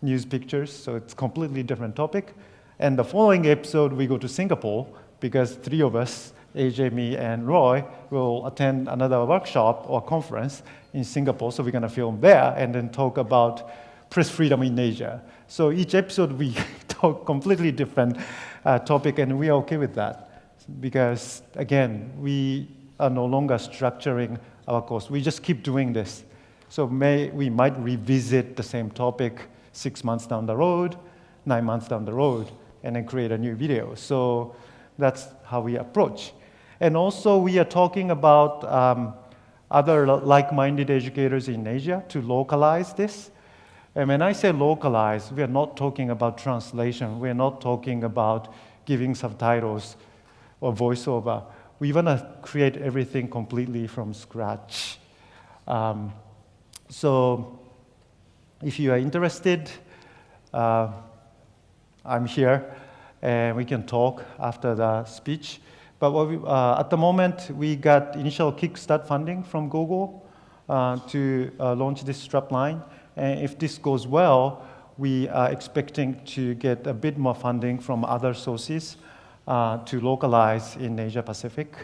news pictures. So it's completely different topic. And the following episode, we go to Singapore because three of us, AJ, me, and Roy, will attend another workshop or conference in Singapore. So we're going to film there and then talk about press freedom in Asia. So each episode we talk completely different uh, topic, and we are okay with that because again, we are no longer structuring our course. We just keep doing this. So may, we might revisit the same topic six months down the road, nine months down the road, and then create a new video. So that's how we approach. And also, we are talking about um, other like-minded educators in Asia to localize this. And when I say localize, we are not talking about translation. We are not talking about giving subtitles or voiceover. We want to create everything completely from scratch. Um, so if you are interested, uh, I'm here, and we can talk after the speech. But we, uh, at the moment, we got initial Kickstart funding from Google uh, to uh, launch this strapline. And if this goes well, we are expecting to get a bit more funding from other sources uh, to localize in Asia Pacific.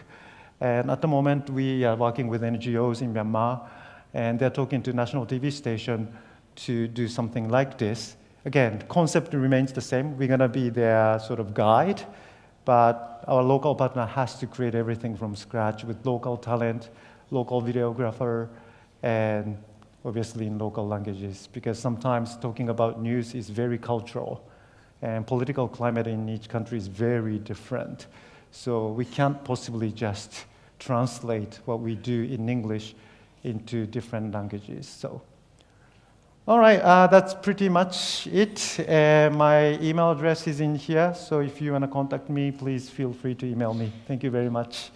And at the moment, we are working with NGOs in Myanmar, and they're talking to national TV station to do something like this. Again, concept remains the same. We're going to be their sort of guide, but our local partner has to create everything from scratch with local talent, local videographer, and obviously in local languages, because sometimes talking about news is very cultural, and political climate in each country is very different. So we can't possibly just translate what we do in English into different languages. So. All right, uh, that's pretty much it. Uh, my email address is in here, so if you want to contact me, please feel free to email me. Thank you very much.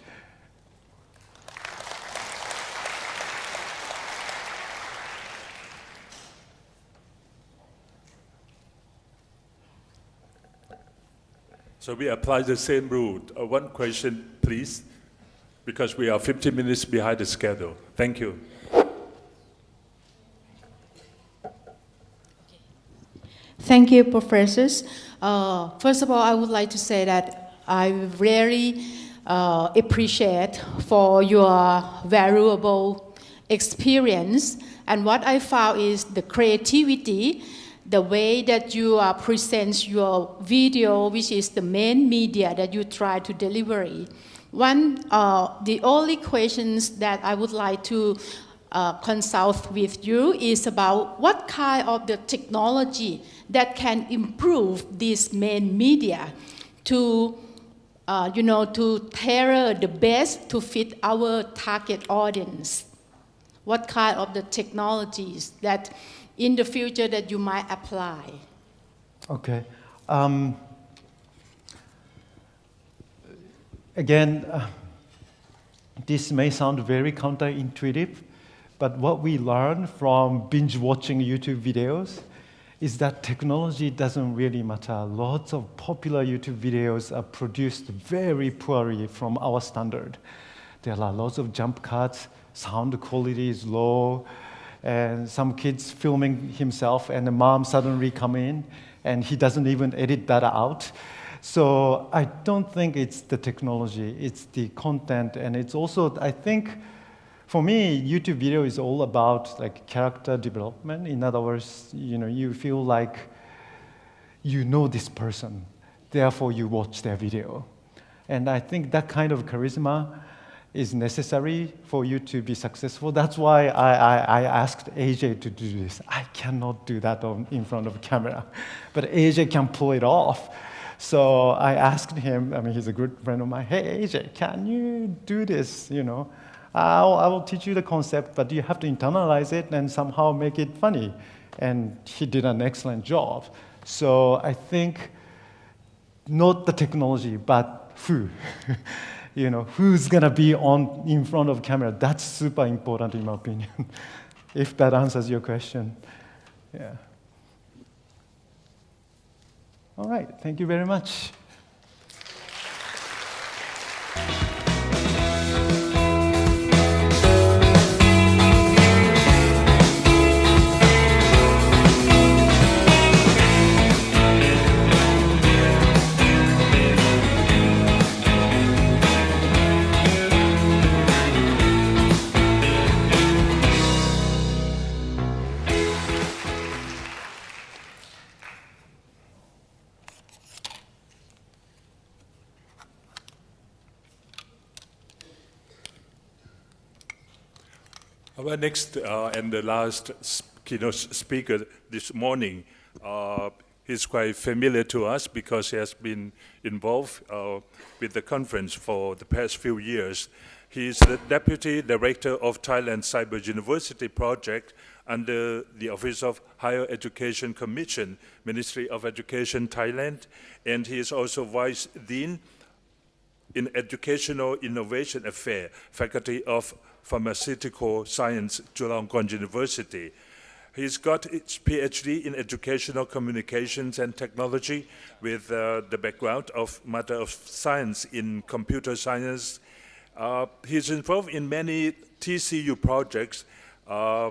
So we apply the same rule. Uh, one question, please, because we are 15 minutes behind the schedule. Thank you. Thank you, professors. Uh, first of all, I would like to say that I really uh, appreciate for your valuable experience. And what I found is the creativity, the way that you uh, present your video, which is the main media that you try to deliver. One, uh, the only questions that I would like to uh, consult with you is about what kind of the technology that can improve this main media to, uh, you know, to tailor the best to fit our target audience. What kind of the technologies that in the future that you might apply? Okay. Um, again, uh, this may sound very counterintuitive, but what we learn from binge watching YouTube videos is that technology doesn't really matter. Lots of popular YouTube videos are produced very poorly from our standard. There are lots of jump cuts, sound quality is low, and some kids filming himself and the mom suddenly come in and he doesn't even edit that out. So I don't think it's the technology, it's the content, and it's also, I think, for me, YouTube video is all about like character development. In other words, you know, you feel like you know this person. therefore you watch their video. And I think that kind of charisma is necessary for you to be successful. That's why I, I, I, asked AJ to do this. I cannot do that on, in front of a camera, but AJ can pull it off. So I asked him, I mean, he's a good friend of mine, hey, AJ, can you do this, you know? I'll, I will teach you the concept, but you have to internalize it and somehow make it funny. And he did an excellent job. So I think not the technology, but who. you know, who's gonna be on in front of camera? That's super important in my opinion. if that answers your question, yeah. All right, thank you very much. Our next uh, and the last keynote speaker this morning, uh, he's quite familiar to us because he has been involved uh, with the conference for the past few years. He is the Deputy Director of Thailand Cyber University Project under the Office of Higher Education Commission, Ministry of Education Thailand, and he is also Vice Dean in Educational Innovation Affair, Faculty of Pharmaceutical Science, Chulalongkorn University. He's got his PhD in Educational Communications and Technology with uh, the background of Matter of Science in Computer Science. Uh, he's involved in many TCU projects, uh,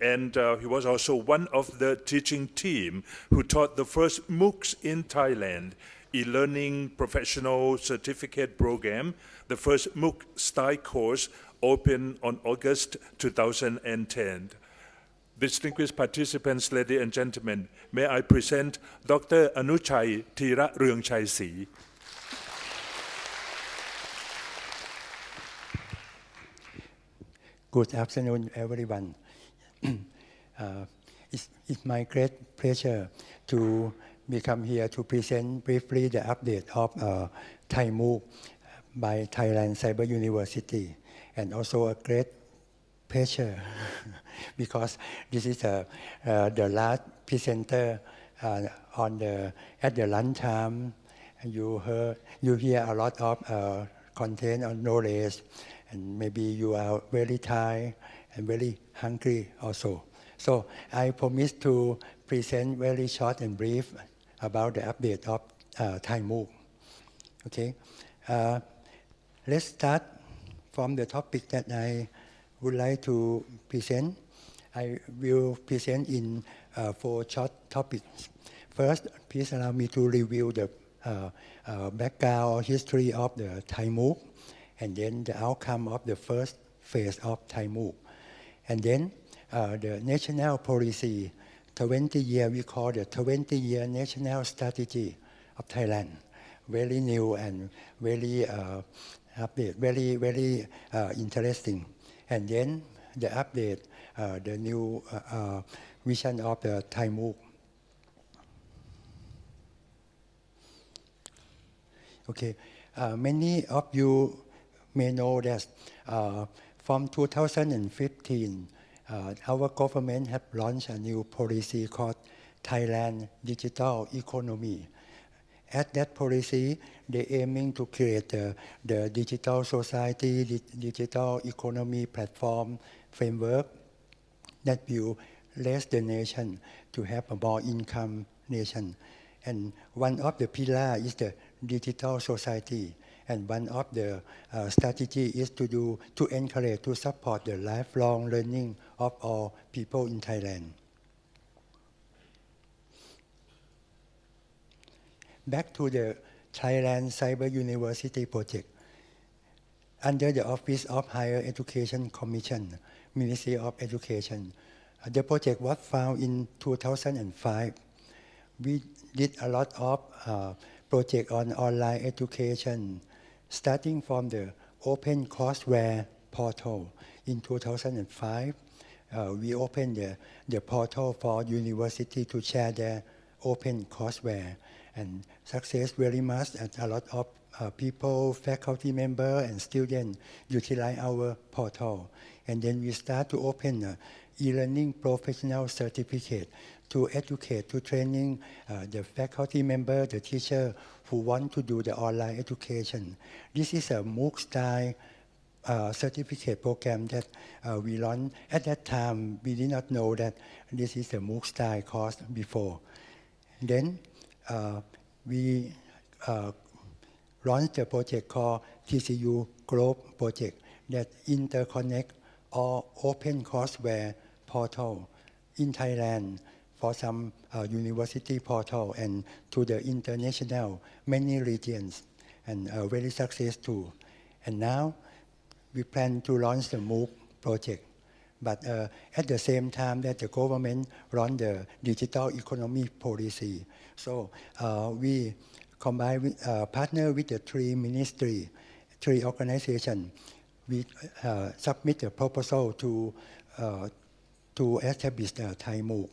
and uh, he was also one of the teaching team who taught the first MOOCs in Thailand, e-learning professional certificate program the first MOOC style course opened on August 2010. Distinguished participants, ladies and gentlemen, may I present Dr. Anuchai Theeraroungchaisri. Good afternoon, everyone. uh, it's, it's, my great pleasure to become here to present briefly the update of uh, Thai MOOC by Thailand Cyber University and also a great pleasure because this is a, uh, the last presenter uh, on the at the lunchtime. And you heard you hear a lot of uh, content or knowledge and maybe you are very tired and very hungry also. So I promise to present very short and brief about the update of uh, Thai okay uh, Let's start from the topic that I would like to present. I will present in uh, four short topics. First, please allow me to review the uh, uh, background history of the Thai and then the outcome of the first phase of Thai MOOC. And then uh, the national policy, 20 year, we call the 20 year national strategy of Thailand. Very new and very uh, update, very, very uh, interesting. And then the update, uh, the new uh, uh vision of the Thai MOOC. Okay, uh, many of you may know that from 2015, our government have launched a new policy called Thailand Digital Economy at that policy, they're aiming to create the, the digital society, the digital economy platform framework that will raise the nation to have a more income nation. And one of the pillar is the digital society. And one of the uh, strategy is to do to encourage to support the lifelong learning of all people in Thailand. back to the Thailand Cyber University project. Under the Office of Higher Education Commission, Ministry of Education, the project was found in 2005. we did a lot of uh, project on online education, starting from the Open Courseware portal in 2005. Uh, we opened the, the portal for university to share their open courseware and success very much and a lot of uh, people, faculty member and students utilize our portal. And then we start to open e-learning professional certificate to educate, to training uh, the faculty member, the teacher who want to do the online education. This is a MOOC style uh, certificate program that uh, we launched. At that time, we did not know that this is a MOOC style course before. Then uh, we uh, launched a project called TCU Globe Project that interconnect all open courseware portal in Thailand for some uh, university portal and to the international many regions and uh, very successful. And now we plan to launch the MOOC project. But uh, at the same time that the government run the digital economy policy. So uh, we combine with, uh, partner with the three ministry, three organization. We uh, submit a proposal to, uh, to establish the Thai MOOC.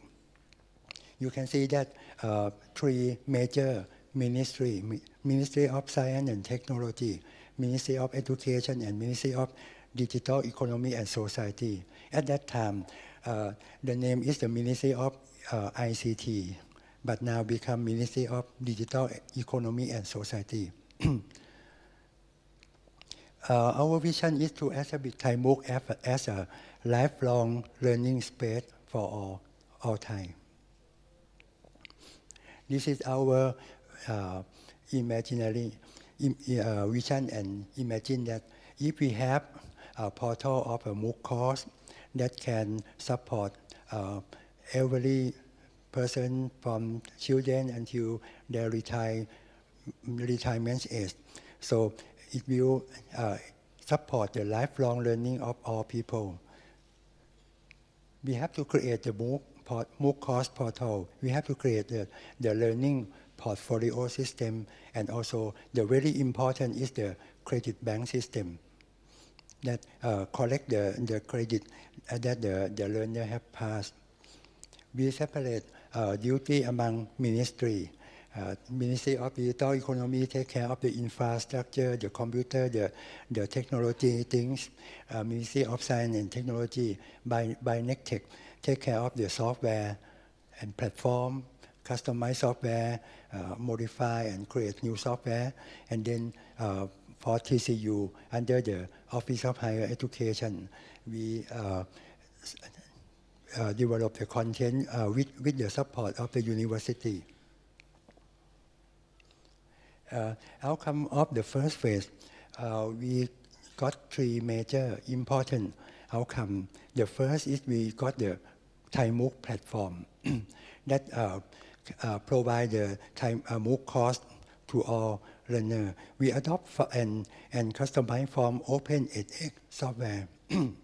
You can see that uh, three major ministry, Ministry of Science and Technology, Ministry of Education and Ministry of Digital Economy and Society. At that time, uh, the name is the Ministry of uh, ICT, but now become Ministry of Digital Economy and Society. uh, our vision is to establish Thai MOOC as a lifelong learning space for all, all time. This is our uh, imaginary uh, vision and imagine that if we have a portal of a MOOC course that can support uh, every person from children until their retire, retirement age. So it will uh, support the lifelong learning of all people. We have to create the MOOC, MOOC course portal. We have to create the, the learning portfolio system and also the really important is the credit bank system that uh, collect the, the credit that the, the learner have passed. We separate uh, duty among ministry. Uh, Ministry of Digital Economy take care of the infrastructure, the computer, the, the technology things. Uh, Ministry of Science and Technology by, by NECTEC take care of the software and platform, customize software, uh, modify and create new software, and then uh, for TCU under the Office of Higher Education. We uh, uh, develop the content uh, with, with the support of the university. Uh, outcome of the first phase, we got three major important outcome. The first is we got the Thai platform that uh, provide the Thai uh, MOOC course to all learner. We adopt and, and customize from Open edX software. and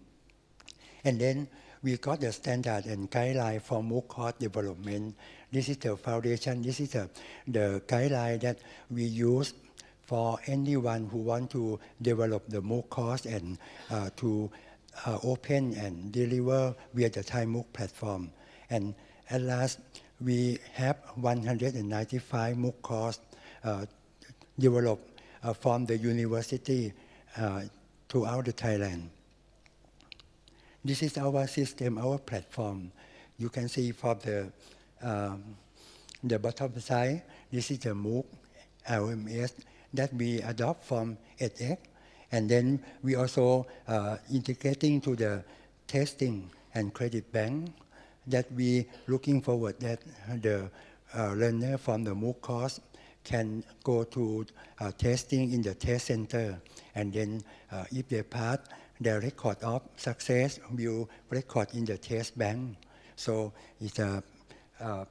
then we got the standard and guideline for MOOC course development. This is the foundation, this is the, the guideline that we use for anyone who want to develop the MOOC course and uh, to uh, open and deliver via the Thai MOOC platform. And at last, we have 195 MOOC course uh, developed uh, from the university uh, throughout the Thailand. This is our system, our platform. You can see from the, um, the bottom side, this is the MOOC LMS that we adopt from edX. And then we also uh, integrating to the testing and credit bank that we looking forward that the uh, learner from the MOOC course can go to uh, testing in the test center. And then uh, if they pass the record of success will record in the test bank. So it's a uh,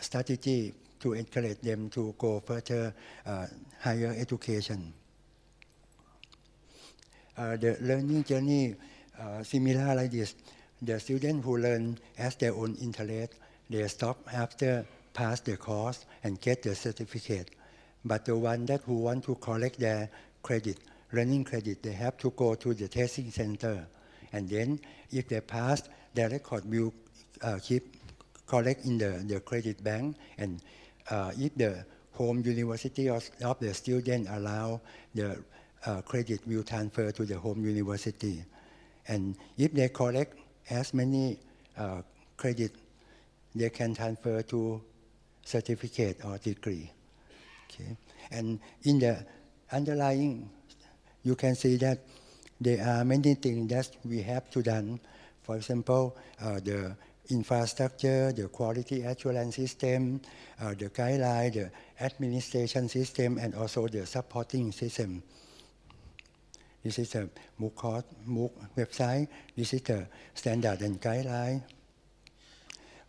strategy to encourage them to go further uh, higher education. Uh, the learning journey uh, similar like this the students who learn as their own interest they stop after pass the course and get the certificate. But the one that who want to collect their credit, learning credit, they have to go to the testing center. And then if they pass, their record will uh, keep collect in the, the credit bank. And uh, if the home university of, of the student allow, the uh, credit will transfer to the home university. And if they collect as many uh, credit, they can transfer to certificate or degree. Okay. And in the underlying, you can see that there are many things that we have to done. For example, uh, the infrastructure, the quality assurance system, uh, the guideline, the administration system, and also the supporting system. This is a MOOC, course, MOOC website. This is the standard and guideline.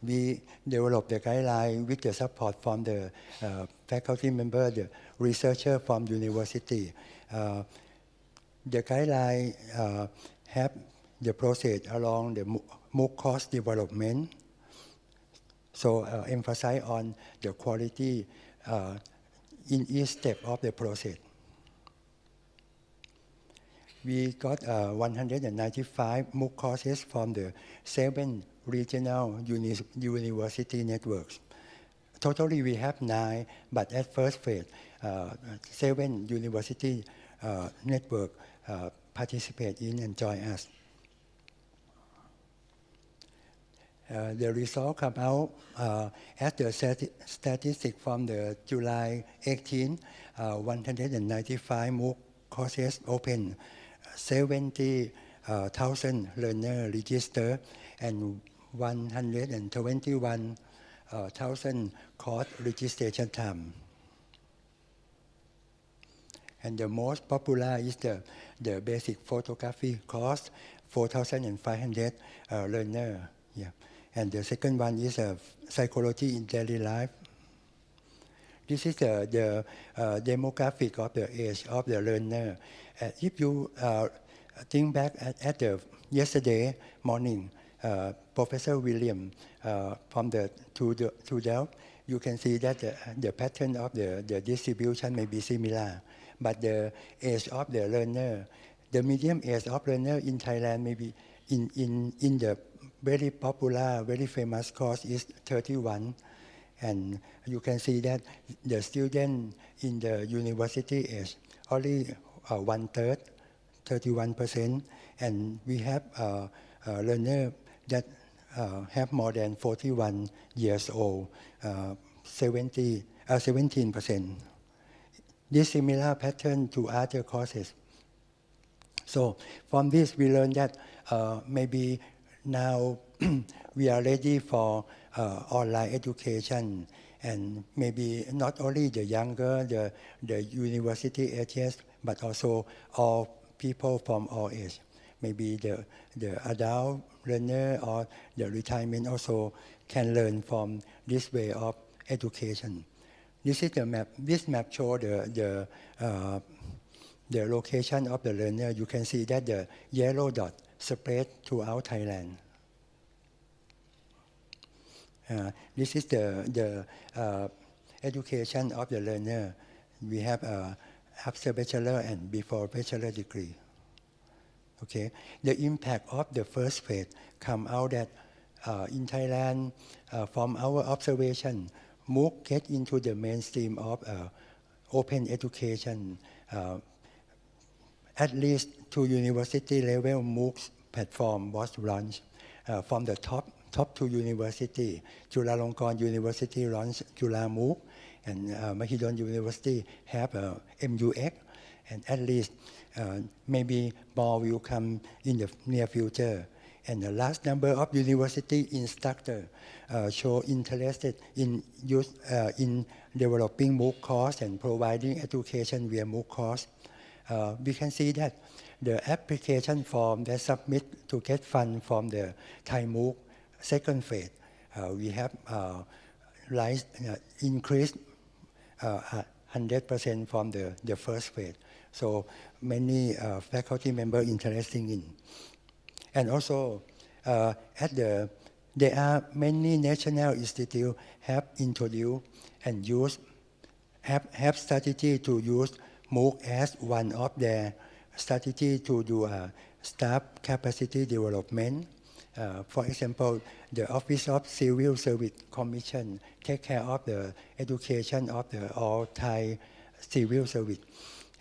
We developed the guideline with the support from the uh, faculty member, the researcher from the university. Uh, the guideline uh, have the process along the MOOC course development. So uh, emphasize on the quality uh, in each step of the process. We got uh, 195 MOOC courses from the seven regional uni university networks. Totally, we have nine, but at first phase, uh, seven university uh, network uh, participate in and join us. Uh, the result come out uh, the stati statistic from the July 18, uh, 195 MOOC courses open, 70,000 learners registered, and 121,000 course registration time. And the most popular is the, the basic photography course, 4,500 uh, learners. Yeah. And the second one is uh, psychology in daily life. This is the, the uh, demographic of the age of the learner. Uh, if you uh, think back at, at the yesterday morning, uh, Professor William uh, from the to the to you can see that the, the pattern of the, the distribution may be similar, but the age of the learner, the medium age of learner in Thailand may be in, in, in the very popular, very famous course is 31. And you can see that the student in the university is only uh, one third, 31%. And we have uh, a learner that uh, have more than 41 years old, uh, 70, 17%. Uh, this similar pattern to other courses. So from this, we learned that uh, maybe now we are ready for online education and maybe not only the younger, the, the university ages, but also all people from all age. Maybe the, the adult learner or the retirement also can learn from this way of education. This is the map. This map shows the, the, uh, the location of the learner. You can see that the yellow dot spread throughout Thailand. Uh, this is the, the uh, education of the learner. We have uh, after bachelor and before bachelor degree. Okay, the impact of the first phase come out that uh, in Thailand, uh, from our observation, MOOC get into the mainstream of uh, open education. At least to university level MOOC platform was launched from the top top two university. Chulalongkorn University launched Chula MOOC, and uh, Mahidol University have uh, MUX, and at least uh, maybe more will come in the near future. And the last number of university instructors uh, show interested in use uh, in developing MOOC course and providing education via MOOC course. Uh, we can see that the application form that submit to get fund from the Thai MOOC second phase, uh, we have uh, rise, uh, increased 100% from the, the first phase. So many faculty members interested in. And also at the there are many national institutes have introduced and used have, have strategy to use MOOC as one of their strategy to do uh, staff capacity development. Uh, for example, the Office of Civil Service Commission take care of the education of the all Thai civil service,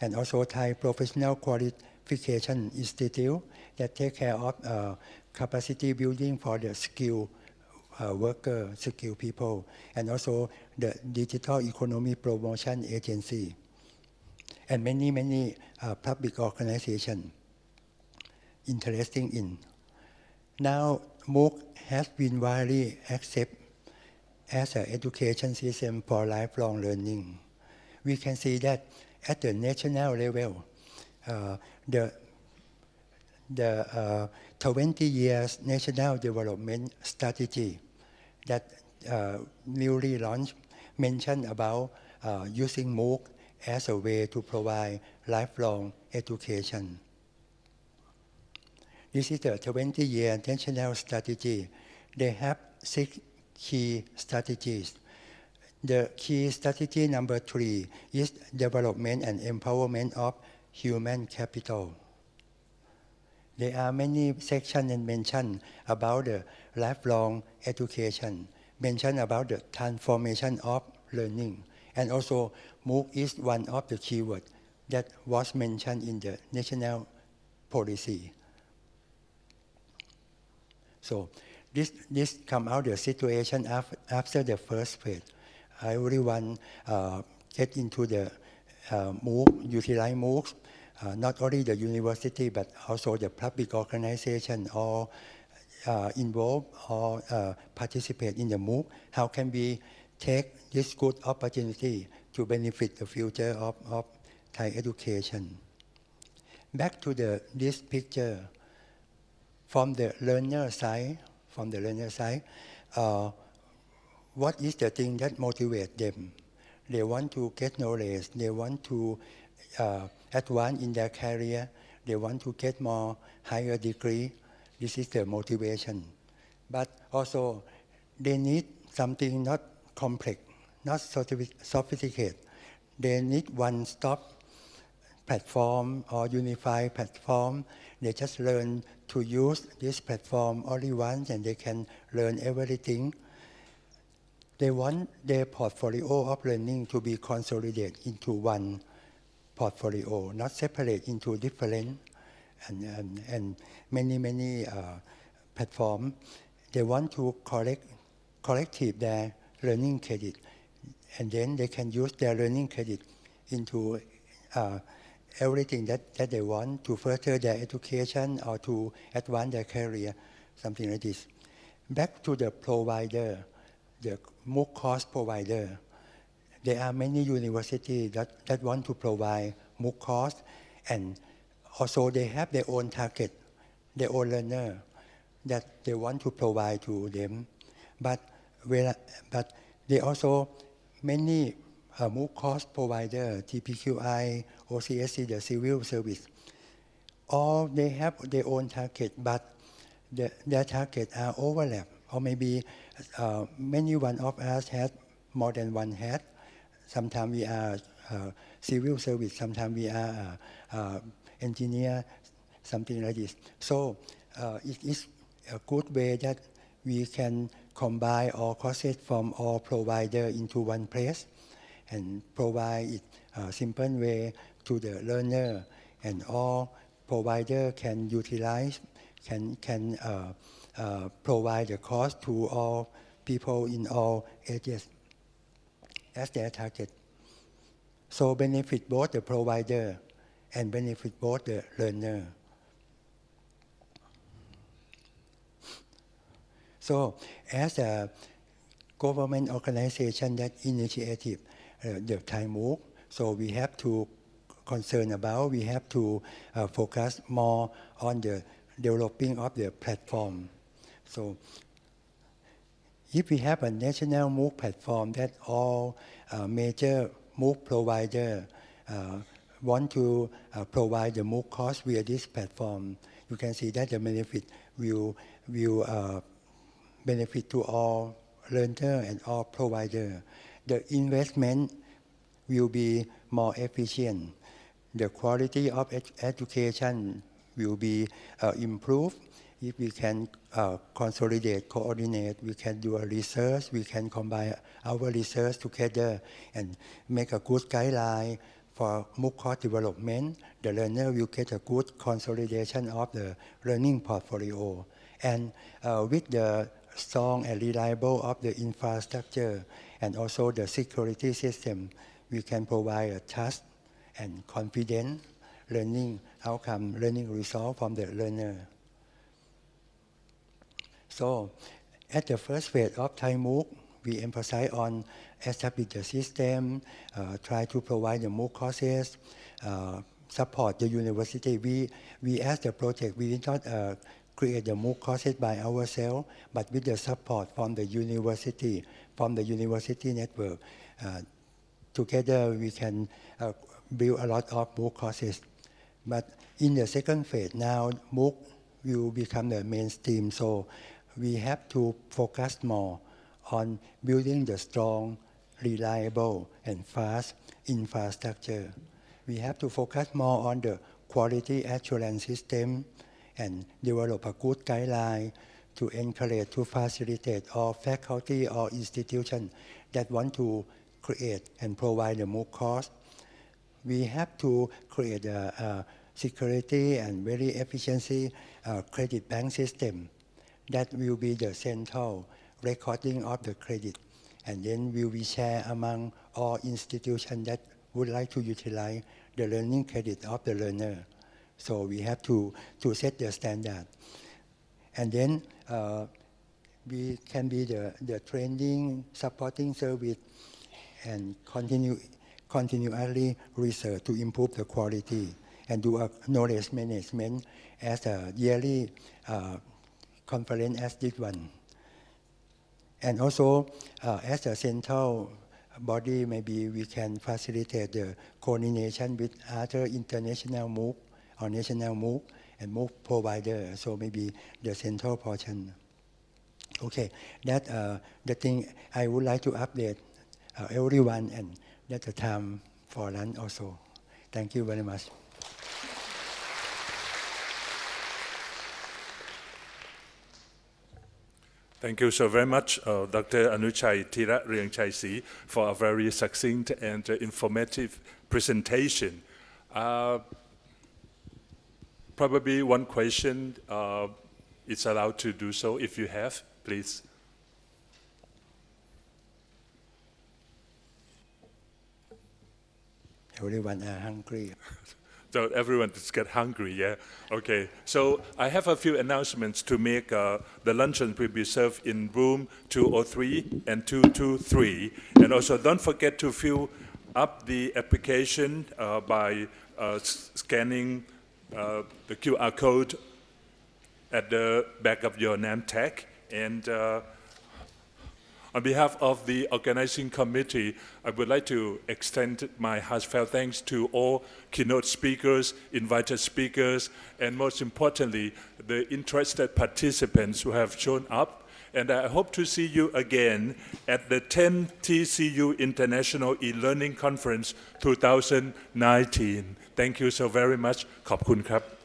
and also Thai Professional Qualification Institute that take care of uh, capacity building for the skilled uh, worker, skill people, and also the Digital Economy Promotion Agency, and many, many uh, public organizations interesting in. Now, MOOC has been widely accepted as an education system for lifelong learning. We can see that at the national level, uh, the the uh, 20 years national development strategy that uh, newly launched mentioned about uh, using MOOC as a way to provide lifelong education. This is the 20-year national strategy. They have six key strategies. The key strategy number three is development and empowerment of human capital. There are many sections and about the lifelong education, mention about the transformation of learning, and also MOOC is one of the keywords that was mentioned in the national policy. So this, this come out the situation after, after the first phase. Want uh, get into the uh, MOOC, utilize MOOCs, uh, not only the university, but also the public organization or uh, involved or uh, participate in the MOOC. How can we take this good opportunity to benefit the future of, of Thai education? Back to the, this picture, from the learner side, from the learner side, uh, what is the thing that motivates them? They want to get knowledge. They want to uh, advance in their career. They want to get more higher degree. This is the motivation. But also, they need something not complex, not sophisticated. They need one-stop platform or unified platform. They just learn to use this platform only once and they can learn everything. They want their portfolio of learning to be consolidated into one portfolio, not separate into different and, and, and many, many uh, platforms. They want to collect, collective their learning credit and then they can use their learning credit into uh, everything that, that they want to further their education or to advance their career, something like this. Back to the provider, the MOOC course provider. There are many universities that, that want to provide MOOC course and also they have their own target, their own learner that they want to provide to them. But, but they also, many uh, MOOC course provider, TPQI, OCSC, the civil service, all they have their own target, but the, their target are overlap, or maybe uh, many one of us has more than one hat. Sometimes we are uh, civil service, sometimes we are uh, uh, engineer, something like this. So uh, it is a good way that we can combine all courses from all providers into one place and provide it a simple way to the learner and all provider can utilize, can, can uh, uh, provide the course to all people in all ages as their target. So benefit both the provider and benefit both the learner. So as a government organization that initiative uh, the Thai MOOC, so we have to concern about, we have to uh, focus more on the developing of the platform. So if we have a national MOOC platform that all uh, major MOOC provider uh, want to uh, provide the MOOC course via this platform, you can see that the benefit will, will uh, benefit to all learner and all provider. The investment will be more efficient. The quality of ed- education will be uh, improved if we can uh, consolidate, coordinate, we can do a research, we can combine our research together and make a good guideline for MOOC course development. The learner will get a good consolidation of the learning portfolio. And uh, with the strong and reliable of the infrastructure and also the security system, we can provide a trust and confident learning outcome, learning result from the learner. So at the first phase of Thai MOOC, we emphasize on establish the system, uh, try to provide the MOOC courses, uh, support the university. We, we as the project, we did not uh, create the MOOC courses by ourselves, but with the support from the university, from the university network. Uh, together we can uh, build a lot of MOOC courses. But in the second phase now, MOOC will become the mainstream. So we have to focus more on building the strong, reliable, and fast infrastructure. We have to focus more on the quality assurance system and develop a good guideline to encourage, to facilitate all faculty or institution that want to create and provide the MOOC course. We have to create a, a security and very efficiency uh, credit bank system that will be the central recording of the credit and then will be shared among all institutions that would like to utilize the learning credit of the learner. So we have to, to set the standard. And then uh, we can be the, the training, supporting service, and continue, continually research to improve the quality and do a knowledge management as a yearly uh, conference as this one. And also, uh, as a central body, maybe we can facilitate the coordination with other international MOOC or national MOOC and MOOC provider. So maybe the central portion. Okay, that uh, the thing I would like to update uh, everyone, and that's the time for lunch also. Thank you very much. Thank you so very much, uh, Dr. Anuchai Theeraroungchaisri for a very succinct and uh, informative presentation. Uh, probably one question uh, is allowed to do so if you have, please. Everyone are hungry. So everyone just get hungry, yeah? Okay, so I have a few announcements to make. Uh, the luncheon will be served in room 203 and 223. And also don't forget to fill up the application uh, by uh, scanning uh, the QR code at the back of your name tag. And uh, on behalf of the organizing committee, I would like to extend my heartfelt thanks to all keynote speakers, invited speakers, and most importantly, the interested participants who have shown up. And I hope to see you again at the 10 TCU International e-learning conference 2019. Thank you so very much. ขอบคุณครับ